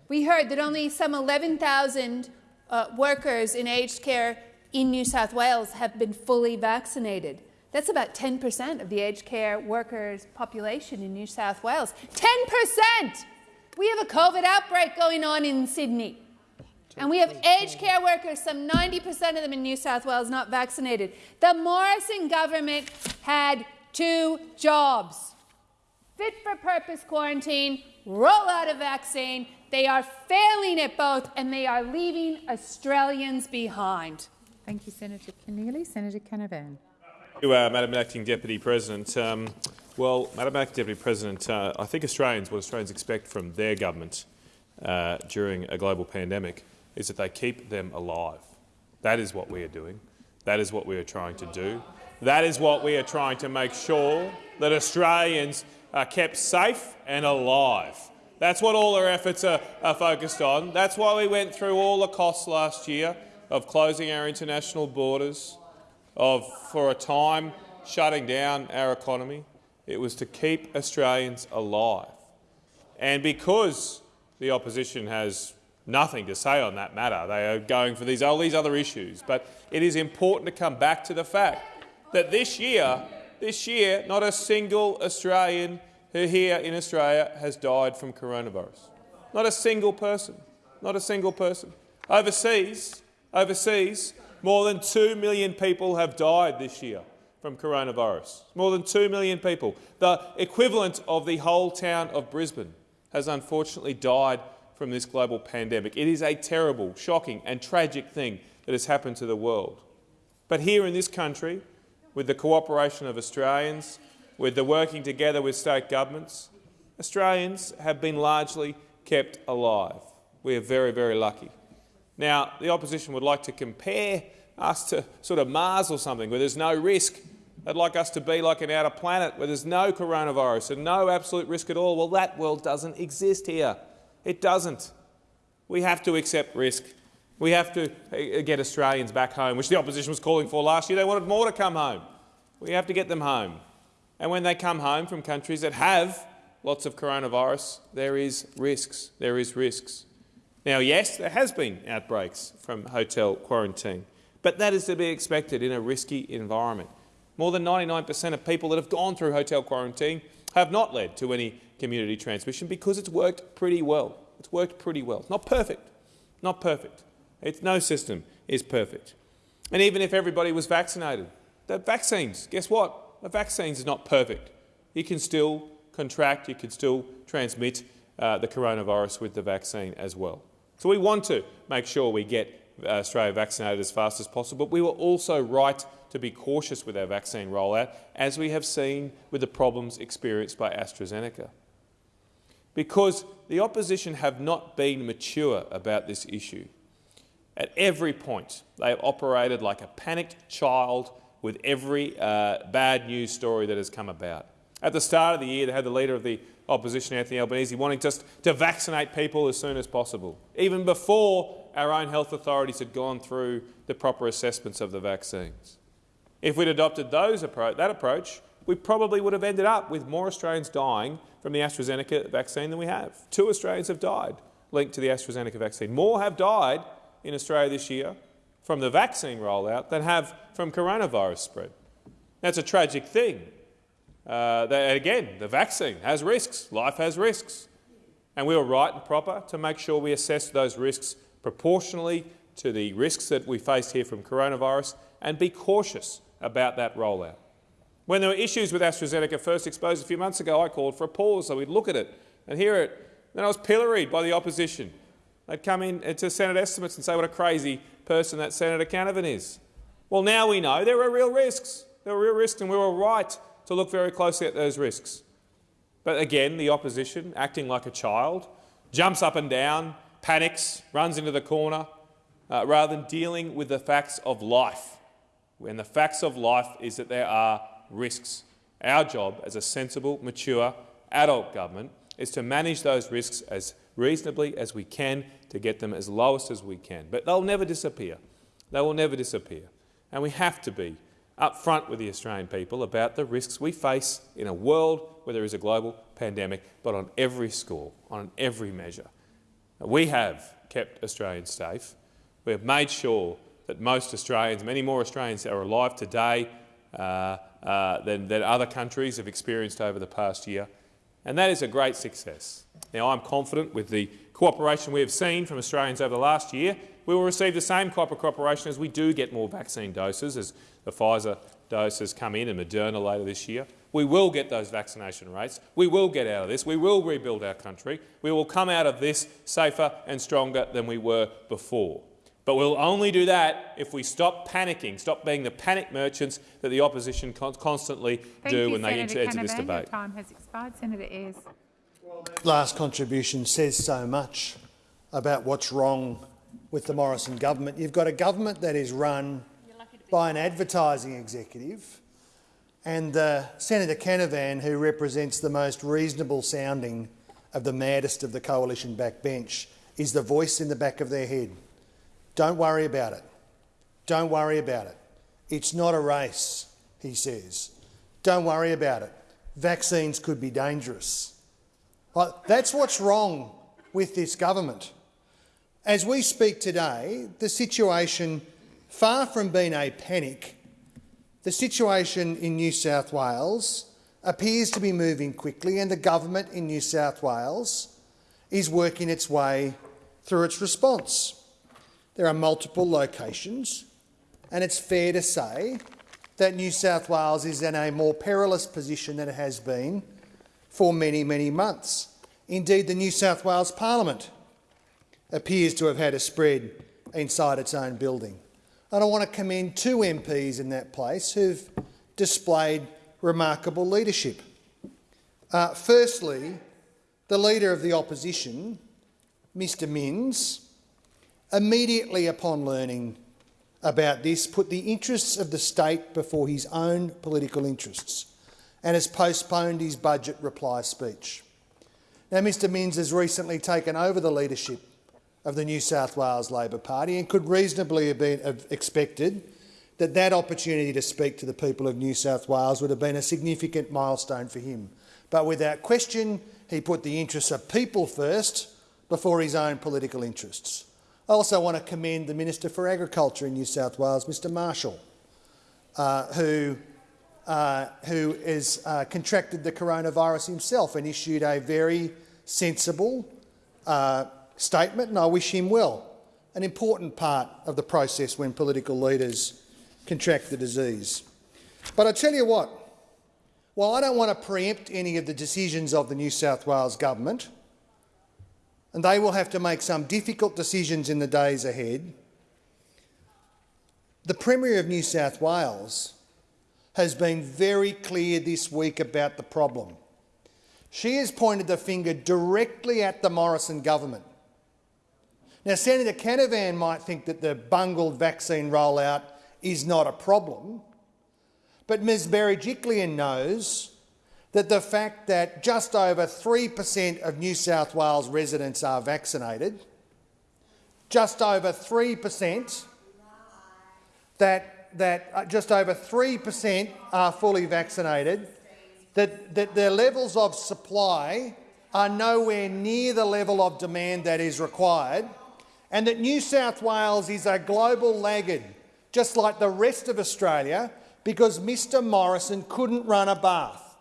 we heard that only some 11,000 uh, workers in aged care in New South Wales have been fully vaccinated. That's about 10% of the aged care workers' population in New South Wales. 10%! We have a COVID outbreak going on in Sydney. And we have aged care workers, some 90% of them in New South Wales, not vaccinated. The Morrison government had two jobs. Fit for purpose quarantine, roll out a vaccine. They are failing at both, and they are leaving Australians behind. Thank you, Senator Keneally. Senator Canavan. You, uh, Madam Acting Deputy President. Um, well, Madam Acting Deputy President, uh, I think Australians, what Australians expect from their government uh, during a global pandemic is that they keep them alive. That is what we are doing. That is what we are trying to do. That is what we are trying to make sure that Australians are kept safe and alive. That's what all our efforts are, are focused on. That's why we went through all the costs last year of closing our international borders, of, for a time, shutting down our economy. It was to keep Australians alive. And because the opposition has nothing to say on that matter, they are going for these, all these other issues. But it is important to come back to the fact that this year, this year, not a single Australian who here in Australia has died from coronavirus. Not a single person. Not a single person. Overseas, overseas, more than 2 million people have died this year from coronavirus. More than 2 million people, the equivalent of the whole town of Brisbane, has unfortunately died from this global pandemic. It is a terrible, shocking and tragic thing that has happened to the world. But here in this country, with the cooperation of Australians, with the working together with state governments, Australians have been largely kept alive. We are very, very lucky. Now, the opposition would like to compare us to sort of Mars or something, where there's no risk. They'd like us to be like an outer planet where there's no coronavirus and no absolute risk at all. Well, that world doesn't exist here. It doesn't. We have to accept risk. We have to uh, get Australians back home, which the opposition was calling for last year. They wanted more to come home. We have to get them home. And when they come home from countries that have lots of coronavirus, there is risks. There is risks. Now, yes, there has been outbreaks from hotel quarantine, but that is to be expected in a risky environment. More than 99 per cent of people that have gone through hotel quarantine have not led to any community transmission because it's worked pretty well. It's worked pretty well. Not perfect. Not perfect. It's, no system is perfect. And even if everybody was vaccinated, the vaccines, guess what? The vaccines is not perfect. You can still contract, you can still transmit uh, the coronavirus with the vaccine as well. So we want to make sure we get uh, Australia vaccinated as fast as possible, but we were also right to be cautious with our vaccine rollout, as we have seen with the problems experienced by AstraZeneca. Because the opposition have not been mature about this issue. At every point, they have operated like a panicked child with every uh, bad news story that has come about. At the start of the year, they had the leader of the opposition, Anthony Albanese, wanting just to vaccinate people as soon as possible, even before our own health authorities had gone through the proper assessments of the vaccines. If we'd adopted those appro that approach, we probably would have ended up with more Australians dying from the AstraZeneca vaccine than we have. Two Australians have died linked to the AstraZeneca vaccine. More have died in Australia this year from the vaccine rollout than have from coronavirus spread. That's a tragic thing. Uh, again, the vaccine has risks. Life has risks. And we were right and proper to make sure we assessed those risks proportionally to the risks that we faced here from coronavirus and be cautious about that rollout. When there were issues with AstraZeneca first exposed a few months ago, I called for a pause so we'd look at it and hear it. Then I was pilloried by the opposition. They'd come in to Senate estimates and say what a crazy person that Senator Canavan is. Well, now we know there are real risks. There were real risks and we were right to look very closely at those risks. But again, the opposition, acting like a child, jumps up and down, panics, runs into the corner, uh, rather than dealing with the facts of life. And the facts of life is that there are risks. Our job as a sensible, mature, adult government is to manage those risks as reasonably as we can to get them as lowest as we can. But they'll never disappear. They will never disappear. And we have to be upfront with the Australian people about the risks we face in a world where there is a global pandemic, but on every score, on every measure. We have kept Australians safe. We have made sure that most Australians, many more Australians are alive today uh, uh, than, than other countries have experienced over the past year. And that is a great success. Now, I'm confident with the cooperation we have seen from Australians over the last year, we will receive the same type of cooperation as we do get more vaccine doses, as the Pfizer doses come in and Moderna later this year. We will get those vaccination rates. We will get out of this. We will rebuild our country. We will come out of this safer and stronger than we were before. But we'll only do that if we stop panicking, stop being the panic merchants that the opposition con constantly Thank do you, when Senator they enter, enter this debate. Your time has expired. Senator Ayres. Last contribution says so much about what's wrong with the Morrison government. You've got a government that is run by an advertising executive and uh, Senator Canavan, who represents the most reasonable sounding of the maddest of the coalition backbench, is the voice in the back of their head. Don't worry about it. Don't worry about it. It's not a race, he says. Don't worry about it. Vaccines could be dangerous. That's what's wrong with this government. As we speak today, the situation, far from being a panic, the situation in New South Wales appears to be moving quickly and the government in New South Wales is working its way through its response. There are multiple locations and it's fair to say that New South Wales is in a more perilous position than it has been for many, many months. Indeed, the New South Wales Parliament appears to have had a spread inside its own building. And I want to commend two MPs in that place who've displayed remarkable leadership. Uh, firstly, the Leader of the Opposition, Mr Minns, immediately upon learning about this, put the interests of the state before his own political interests and has postponed his budget reply speech. Now, Mr Minns has recently taken over the leadership of the New South Wales Labor Party and could reasonably have been expected that that opportunity to speak to the people of New South Wales would have been a significant milestone for him. But without question, he put the interests of people first before his own political interests. I also want to commend the Minister for Agriculture in New South Wales, Mr Marshall, uh, who, uh, who has uh, contracted the coronavirus himself and issued a very sensible uh, statement, and I wish him well. An important part of the process when political leaders contract the disease. But I tell you what, while I don't want to preempt any of the decisions of the New South Wales government, and they will have to make some difficult decisions in the days ahead, the Premier of New South Wales has been very clear this week about the problem. She has pointed the finger directly at the Morrison government. Now, Senator Canavan might think that the bungled vaccine rollout is not a problem, but Ms. Berejiklian knows that the fact that just over 3 per cent of New South Wales residents are vaccinated, just over 3 per cent, that, that uh, just over 3 per cent are fully vaccinated, that, that their levels of supply are nowhere near the level of demand that is required, and that New South Wales is a global laggard, just like the rest of Australia, because Mr Morrison couldn't run a bath.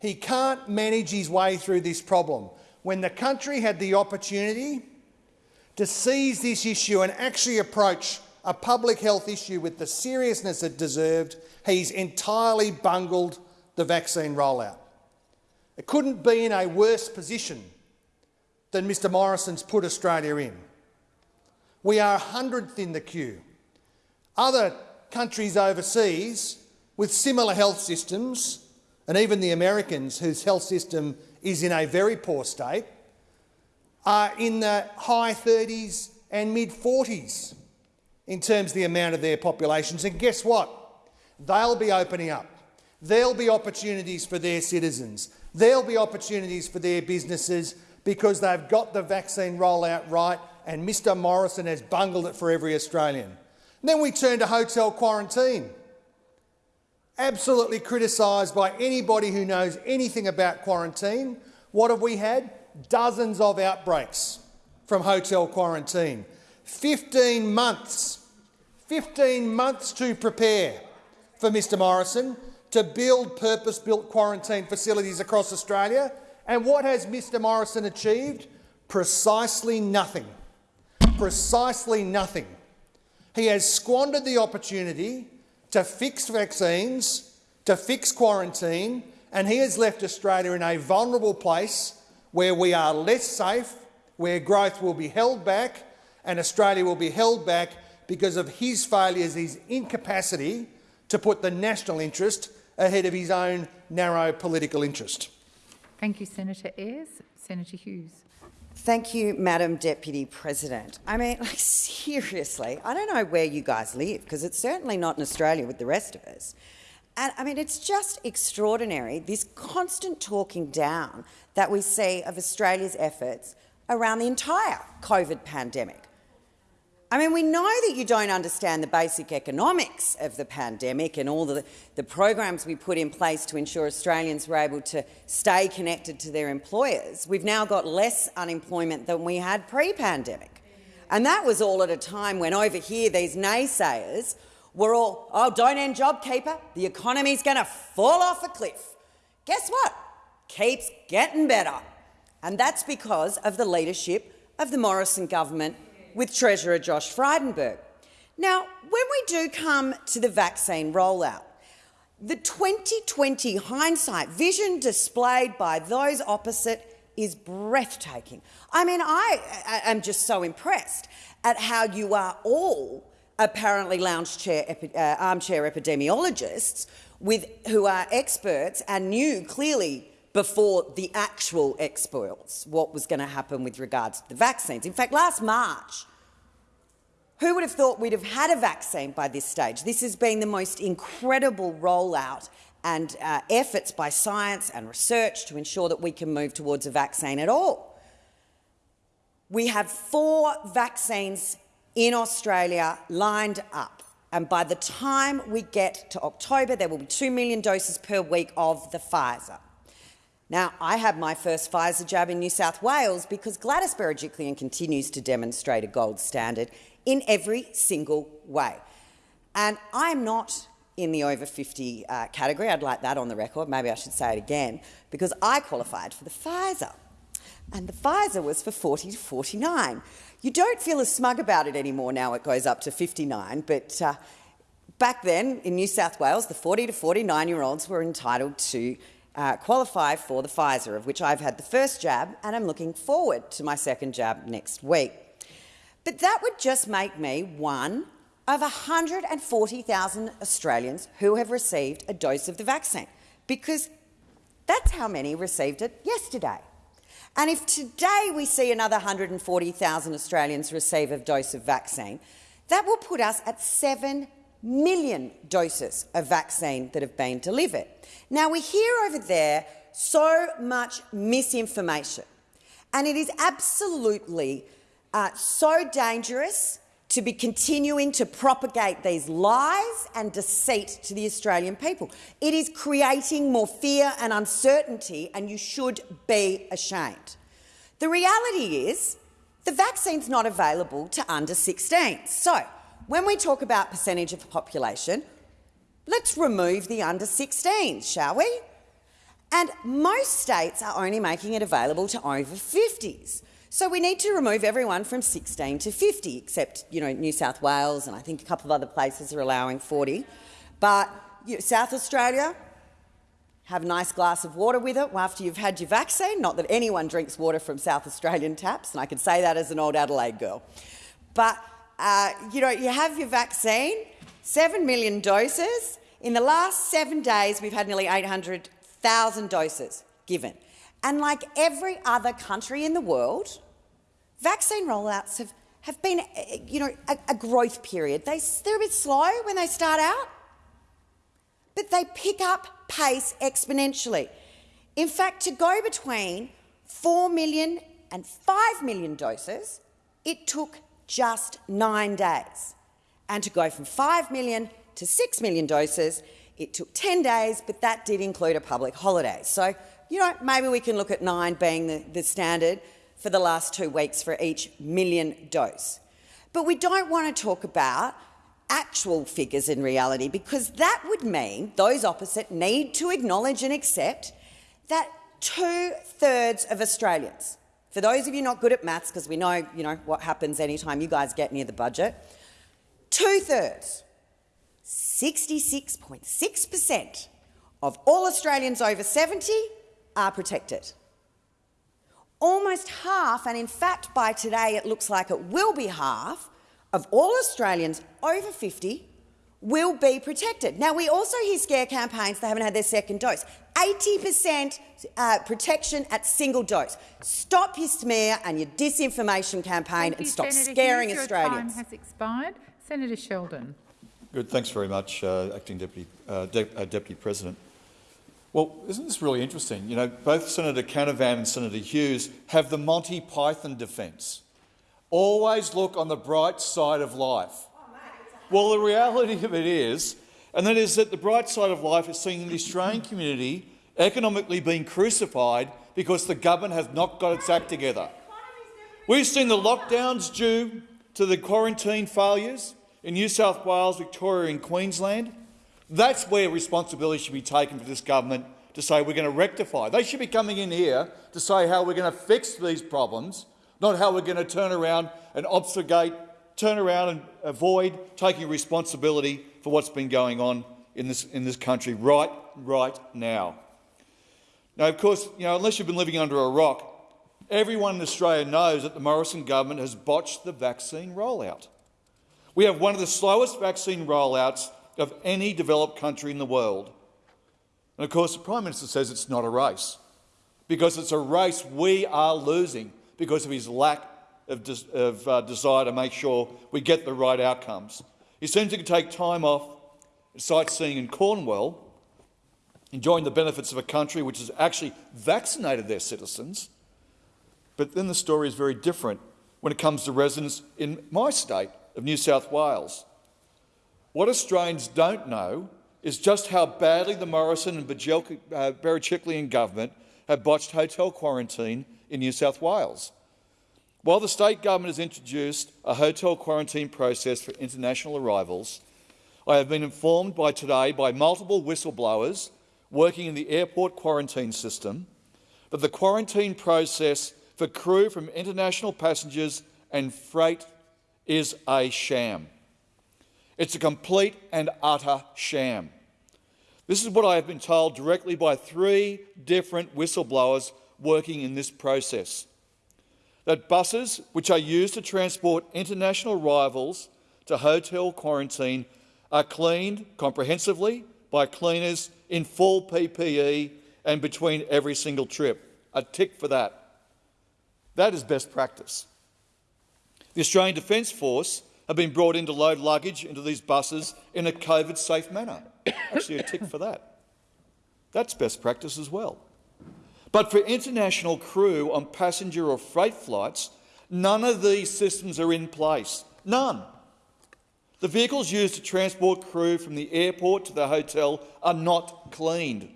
He can't manage his way through this problem. When the country had the opportunity to seize this issue and actually approach a public health issue with the seriousness it deserved, he's entirely bungled the vaccine rollout. It couldn't be in a worse position than Mr Morrison's put Australia in. We are 100th in the queue. Other countries overseas with similar health systems and even the Americans, whose health system is in a very poor state, are in the high 30s and mid 40s in terms of the amount of their populations. And guess what? They'll be opening up. There'll be opportunities for their citizens. There'll be opportunities for their businesses because they've got the vaccine rollout right and Mr Morrison has bungled it for every Australian. And then we turn to hotel quarantine absolutely criticised by anybody who knows anything about quarantine. What have we had? Dozens of outbreaks from hotel quarantine. 15 months, 15 months to prepare for Mr Morrison to build purpose-built quarantine facilities across Australia. And what has Mr Morrison achieved? Precisely nothing. Precisely nothing. He has squandered the opportunity to fix vaccines, to fix quarantine, and he has left Australia in a vulnerable place where we are less safe, where growth will be held back, and Australia will be held back because of his failures, his incapacity to put the national interest ahead of his own narrow political interest. Thank you, Senator Ayres. Senator Hughes. Thank you, Madam Deputy President. I mean, like, seriously, I don't know where you guys live, because it's certainly not in Australia with the rest of us. And I mean, it's just extraordinary, this constant talking down that we see of Australia's efforts around the entire COVID pandemic. I mean, we know that you don't understand the basic economics of the pandemic and all the, the programs we put in place to ensure Australians were able to stay connected to their employers. We've now got less unemployment than we had pre-pandemic. And that was all at a time when over here these naysayers were all, oh, don't end JobKeeper, the economy's going to fall off a cliff. Guess what? Keeps getting better. And that's because of the leadership of the Morrison government with Treasurer Josh Frydenberg. Now, when we do come to the vaccine rollout, The 2020 hindsight vision displayed by those opposite is breathtaking. I mean, I, am just so impressed at how you are all apparently lounge chair, uh, armchair epidemiologists with, who are experts and knew clearly before the actual experts what was going to happen with regards to the vaccines. In fact, last March, who would have thought we'd have had a vaccine by this stage? This has been the most incredible rollout and uh, efforts by science and research to ensure that we can move towards a vaccine at all. We have four vaccines in Australia lined up. And by the time we get to October, there will be 2 million doses per week of the Pfizer. Now, I had my first Pfizer jab in New South Wales because Gladys Berejiklian continues to demonstrate a gold standard in every single way. And I'm not in the over 50 uh, category. I'd like that on the record. Maybe I should say it again, because I qualified for the Pfizer. And the Pfizer was for 40 to 49. You don't feel as smug about it anymore now it goes up to 59, but uh, back then in New South Wales, the 40 to 49-year-olds were entitled to uh, qualify for the Pfizer, of which I've had the first jab and I'm looking forward to my second jab next week. But that would just make me one of 140,000 Australians who have received a dose of the vaccine, because that's how many received it yesterday. And if today we see another 140,000 Australians receive a dose of vaccine, that will put us at 7 million doses of vaccine that have been delivered. Now, we hear over there so much misinformation, and it is absolutely uh, so dangerous to be continuing to propagate these lies and deceit to the Australian people. It is creating more fear and uncertainty, and you should be ashamed. The reality is the vaccine's not available to under 16. So, when we talk about percentage of the population, let's remove the under 16s, shall we? And most states are only making it available to over 50s. So we need to remove everyone from 16 to 50, except you know New South Wales and I think a couple of other places are allowing 40. But you know, South Australia, have a nice glass of water with it after you've had your vaccine. Not that anyone drinks water from South Australian taps, and I can say that as an old Adelaide girl. But uh, you know, you have your vaccine, seven million doses. In the last seven days, we've had nearly 800,000 doses given. And like every other country in the world, vaccine rollouts have, have been you know, a, a growth period. They, they're a bit slow when they start out, but they pick up pace exponentially. In fact, to go between 4 million and 5 million doses, it took just nine days. And to go from 5 million to 6 million doses, it took 10 days, but that did include a public holiday. So you know, maybe we can look at nine being the, the standard for the last two weeks for each million dose. But we don't want to talk about actual figures in reality because that would mean those opposite need to acknowledge and accept that two-thirds of Australians, for those of you not good at maths, because we know, you know what happens anytime you guys get near the budget, two-thirds, 66.6 per cent of all Australians over 70 are protected. Almost half, and in fact by today it looks like it will be half, of all Australians over 50 will be protected. Now, we also hear scare campaigns that haven't had their second dose. 80% uh, protection at single dose. Stop your smear and your disinformation campaign Thank and you, stop Senator scaring Hughes. Australians. Your time has expired. Senator Sheldon. Good. Thanks very much, uh, Acting Deputy, uh, De uh, Deputy President. Well, isn't this really interesting? You know, both Senator Canavan and Senator Hughes have the Monty Python defence. Always look on the bright side of life. Well, the reality of it is, and that is that the bright side of life is seeing the Australian community economically being crucified because the government has not got its act together. We've seen the lockdowns due to the quarantine failures in New South Wales, Victoria and Queensland. That's where responsibility should be taken for this government to say we're going to rectify. They should be coming in here to say how we're going to fix these problems, not how we're going to turn around and obfuscate, turn around and avoid taking responsibility for what's been going on in this, in this country right, right now. Now, of course, you know, unless you've been living under a rock, everyone in Australia knows that the Morrison government has botched the vaccine rollout. We have one of the slowest vaccine rollouts of any developed country in the world. And of course, the Prime Minister says it's not a race, because it's a race we are losing because of his lack of, of uh, desire to make sure we get the right outcomes. He seems to take time off sightseeing in Cornwall, enjoying the benefits of a country which has actually vaccinated their citizens. But then the story is very different when it comes to residents in my state of New South Wales. What Australians don't know is just how badly the Morrison and uh, Berejiklian government have botched hotel quarantine in New South Wales. While the state government has introduced a hotel quarantine process for international arrivals, I have been informed by today by multiple whistleblowers working in the airport quarantine system that the quarantine process for crew from international passengers and freight is a sham. It's a complete and utter sham. This is what I have been told directly by three different whistleblowers working in this process that buses which are used to transport international arrivals to hotel quarantine are cleaned comprehensively by cleaners in full PPE and between every single trip. A tick for that. That is best practice. The Australian Defence Force have been brought in to load luggage into these buses in a COVID-safe manner. Actually, a tick for that. That's best practice as well. But for international crew on passenger or freight flights, none of these systems are in place. None. The vehicles used to transport crew from the airport to the hotel are not cleaned.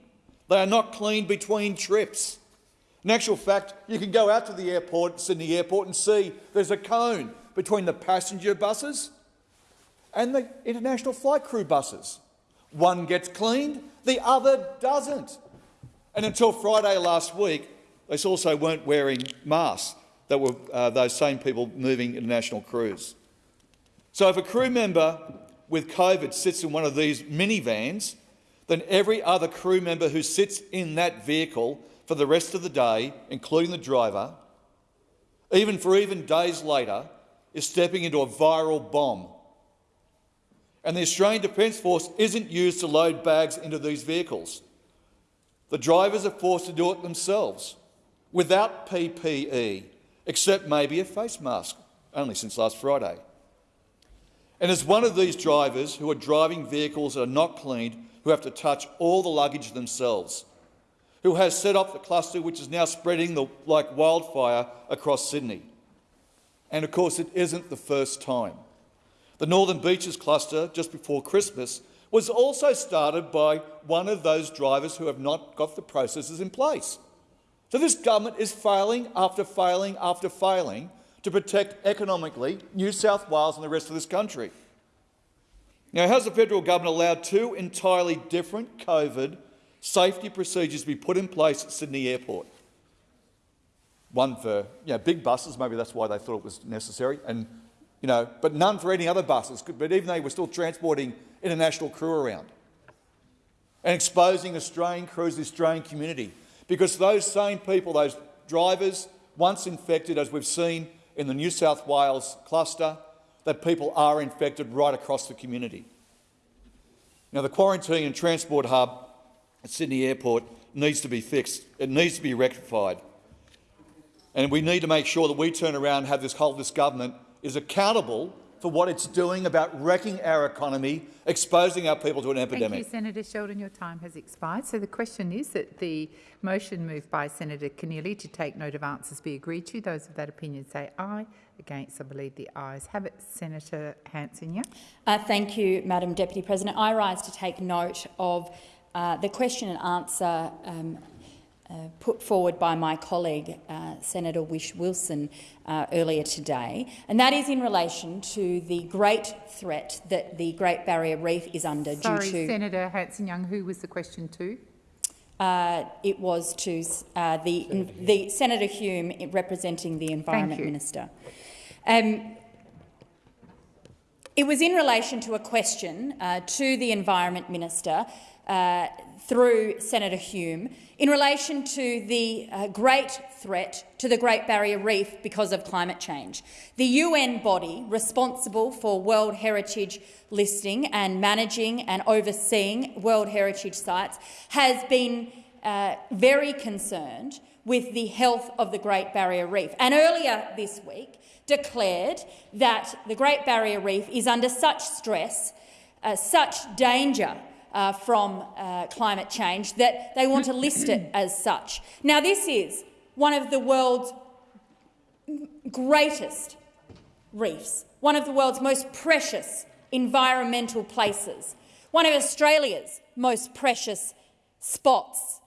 They are not cleaned between trips. In actual fact, you can go out to the airport, Sydney Airport, and see there's a cone between the passenger buses and the international flight crew buses. One gets cleaned, the other doesn't. And until Friday last week, they also weren't wearing masks that were uh, those same people moving international crews. So if a crew member with COVID sits in one of these minivans, then every other crew member who sits in that vehicle for the rest of the day, including the driver, even for even days later, is stepping into a viral bomb. And the Australian Defence Force isn't used to load bags into these vehicles. The drivers are forced to do it themselves without PPE, except maybe a face mask, only since last Friday. And as one of these drivers who are driving vehicles that are not cleaned, who have to touch all the luggage themselves, who has set up the cluster which is now spreading the, like wildfire across Sydney. And of course, it isn't the first time. The Northern Beaches cluster just before Christmas was also started by one of those drivers who have not got the processes in place. So this government is failing after failing after failing to protect economically New South Wales and the rest of this country. Now, has the federal government allowed two entirely different COVID safety procedures to be put in place at Sydney Airport? One for you know, big buses, maybe that's why they thought it was necessary, and, you know, but none for any other buses. But even they were still transporting international crew around and exposing Australian crews, the Australian community, because those same people, those drivers, once infected, as we've seen in the New South Wales cluster, that people are infected right across the community. Now, the quarantine and transport hub at Sydney Airport needs to be fixed. It needs to be rectified. And we need to make sure that we turn around and have this whole this government is accountable for what it's doing about wrecking our economy, exposing our people to an epidemic. Thank you, Senator Sheldon. Your time has expired. So the question is that the motion moved by Senator Keneally to take note of answers be agreed to. Those of that opinion say aye. Against, I believe the ayes have it. Senator Hanson, uh, Thank you, Madam Deputy President. I rise to take note of uh, the question and answer um, uh, put forward by my colleague, uh, Senator Whish Wilson, uh, earlier today, and that is in relation to the great threat that the Great Barrier Reef is under Sorry, due to— Senator Hanson-Young, who was the question to? Uh, it was to uh, the, Senator the Senator Hume representing the Environment Minister. Um, It was in relation to a question uh, to the Environment Minister uh, through Senator Hume in relation to the uh, great threat to the Great Barrier Reef because of climate change. The UN body responsible for World Heritage listing and managing and overseeing World Heritage sites has been uh, very concerned with the health of the Great Barrier Reef. And earlier this week declared that the Great Barrier Reef is under such stress, uh, such danger uh, from uh, climate change that they want to list it as such. Now, this is one of the world's greatest reefs, one of the world's most precious environmental places, one of Australia's most precious spots.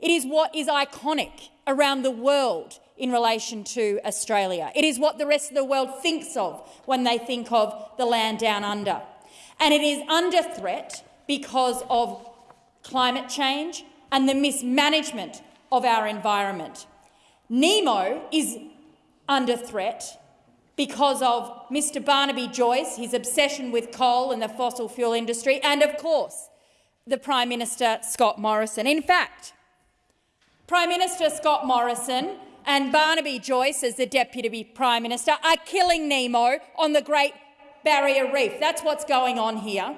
It is what is iconic around the world in relation to Australia. It is what the rest of the world thinks of when they think of the land down under. And it is under threat because of climate change and the mismanagement of our environment. Nemo is under threat because of Mr Barnaby Joyce, his obsession with coal and the fossil fuel industry, and of course the Prime Minister Scott Morrison. In fact, Prime Minister Scott Morrison and Barnaby Joyce, as the Deputy Prime Minister, are killing Nemo on the Great Barrier Reef. That's what's going on here.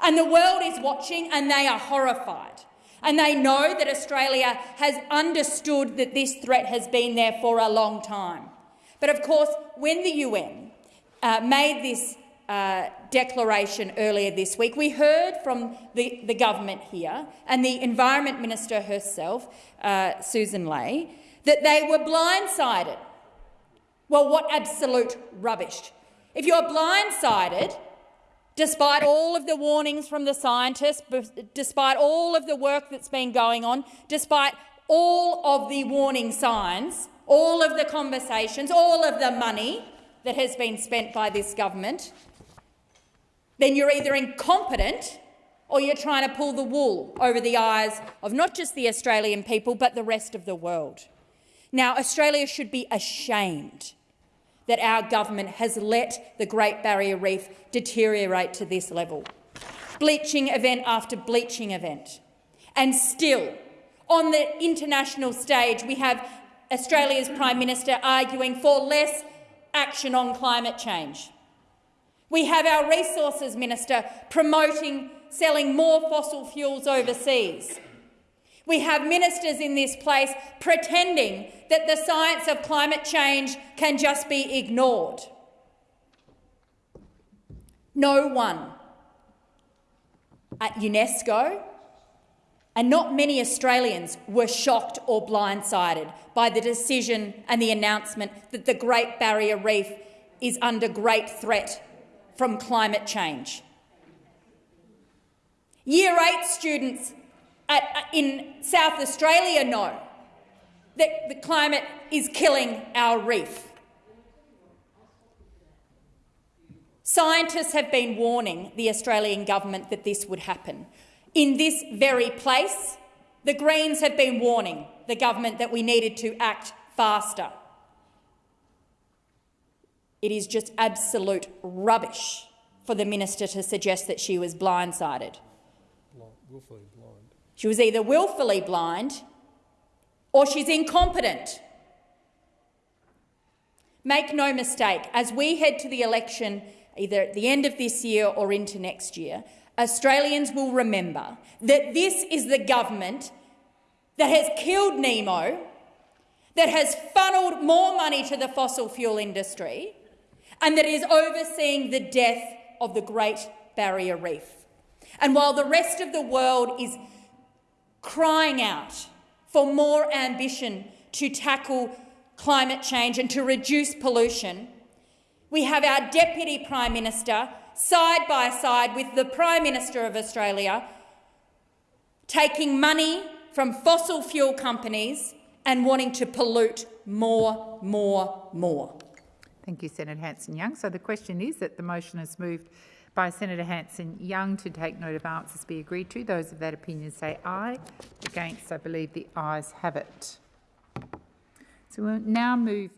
And the world is watching and they are horrified. And they know that Australia has understood that this threat has been there for a long time. But of course, when the UN uh, made this uh, declaration earlier this week, we heard from the, the government here and the Environment Minister herself, uh, Susan Ley, that they were blindsided. Well, what absolute rubbish. If you're blindsided, despite all of the warnings from the scientists, despite all of the work that's been going on, despite all of the warning signs, all of the conversations, all of the money that has been spent by this government, then you're either incompetent or you're trying to pull the wool over the eyes of not just the Australian people but the rest of the world. Now, Australia should be ashamed that our government has let the Great Barrier Reef deteriorate to this level. Bleaching event after bleaching event. And still, on the international stage, we have Australia's Prime Minister arguing for less action on climate change. We have our Resources Minister promoting selling more fossil fuels overseas. We have ministers in this place pretending that the science of climate change can just be ignored. No one at UNESCO and not many Australians were shocked or blindsided by the decision and the announcement that the Great Barrier Reef is under great threat from climate change. Year 8 students at, in South Australia know that the climate is killing our reef. Scientists have been warning the Australian government that this would happen. In this very place, the Greens have been warning the government that we needed to act faster. It is just absolute rubbish for the minister to suggest that she was blindsided. She was either willfully blind or she's incompetent. Make no mistake, as we head to the election either at the end of this year or into next year, Australians will remember that this is the government that has killed Nemo, that has funnelled more money to the fossil fuel industry, and that is overseeing the death of the Great Barrier Reef. And while the rest of the world is crying out for more ambition to tackle climate change and to reduce pollution, we have our Deputy Prime Minister side by side with the Prime Minister of Australia taking money from fossil fuel companies and wanting to pollute more, more, more. Thank you, Senator Hanson-Young. So the question is that the motion is moved by Senator Hanson-Young to take note of answers be agreed to. Those of that opinion say aye. Against, I believe the ayes have it. So we'll now move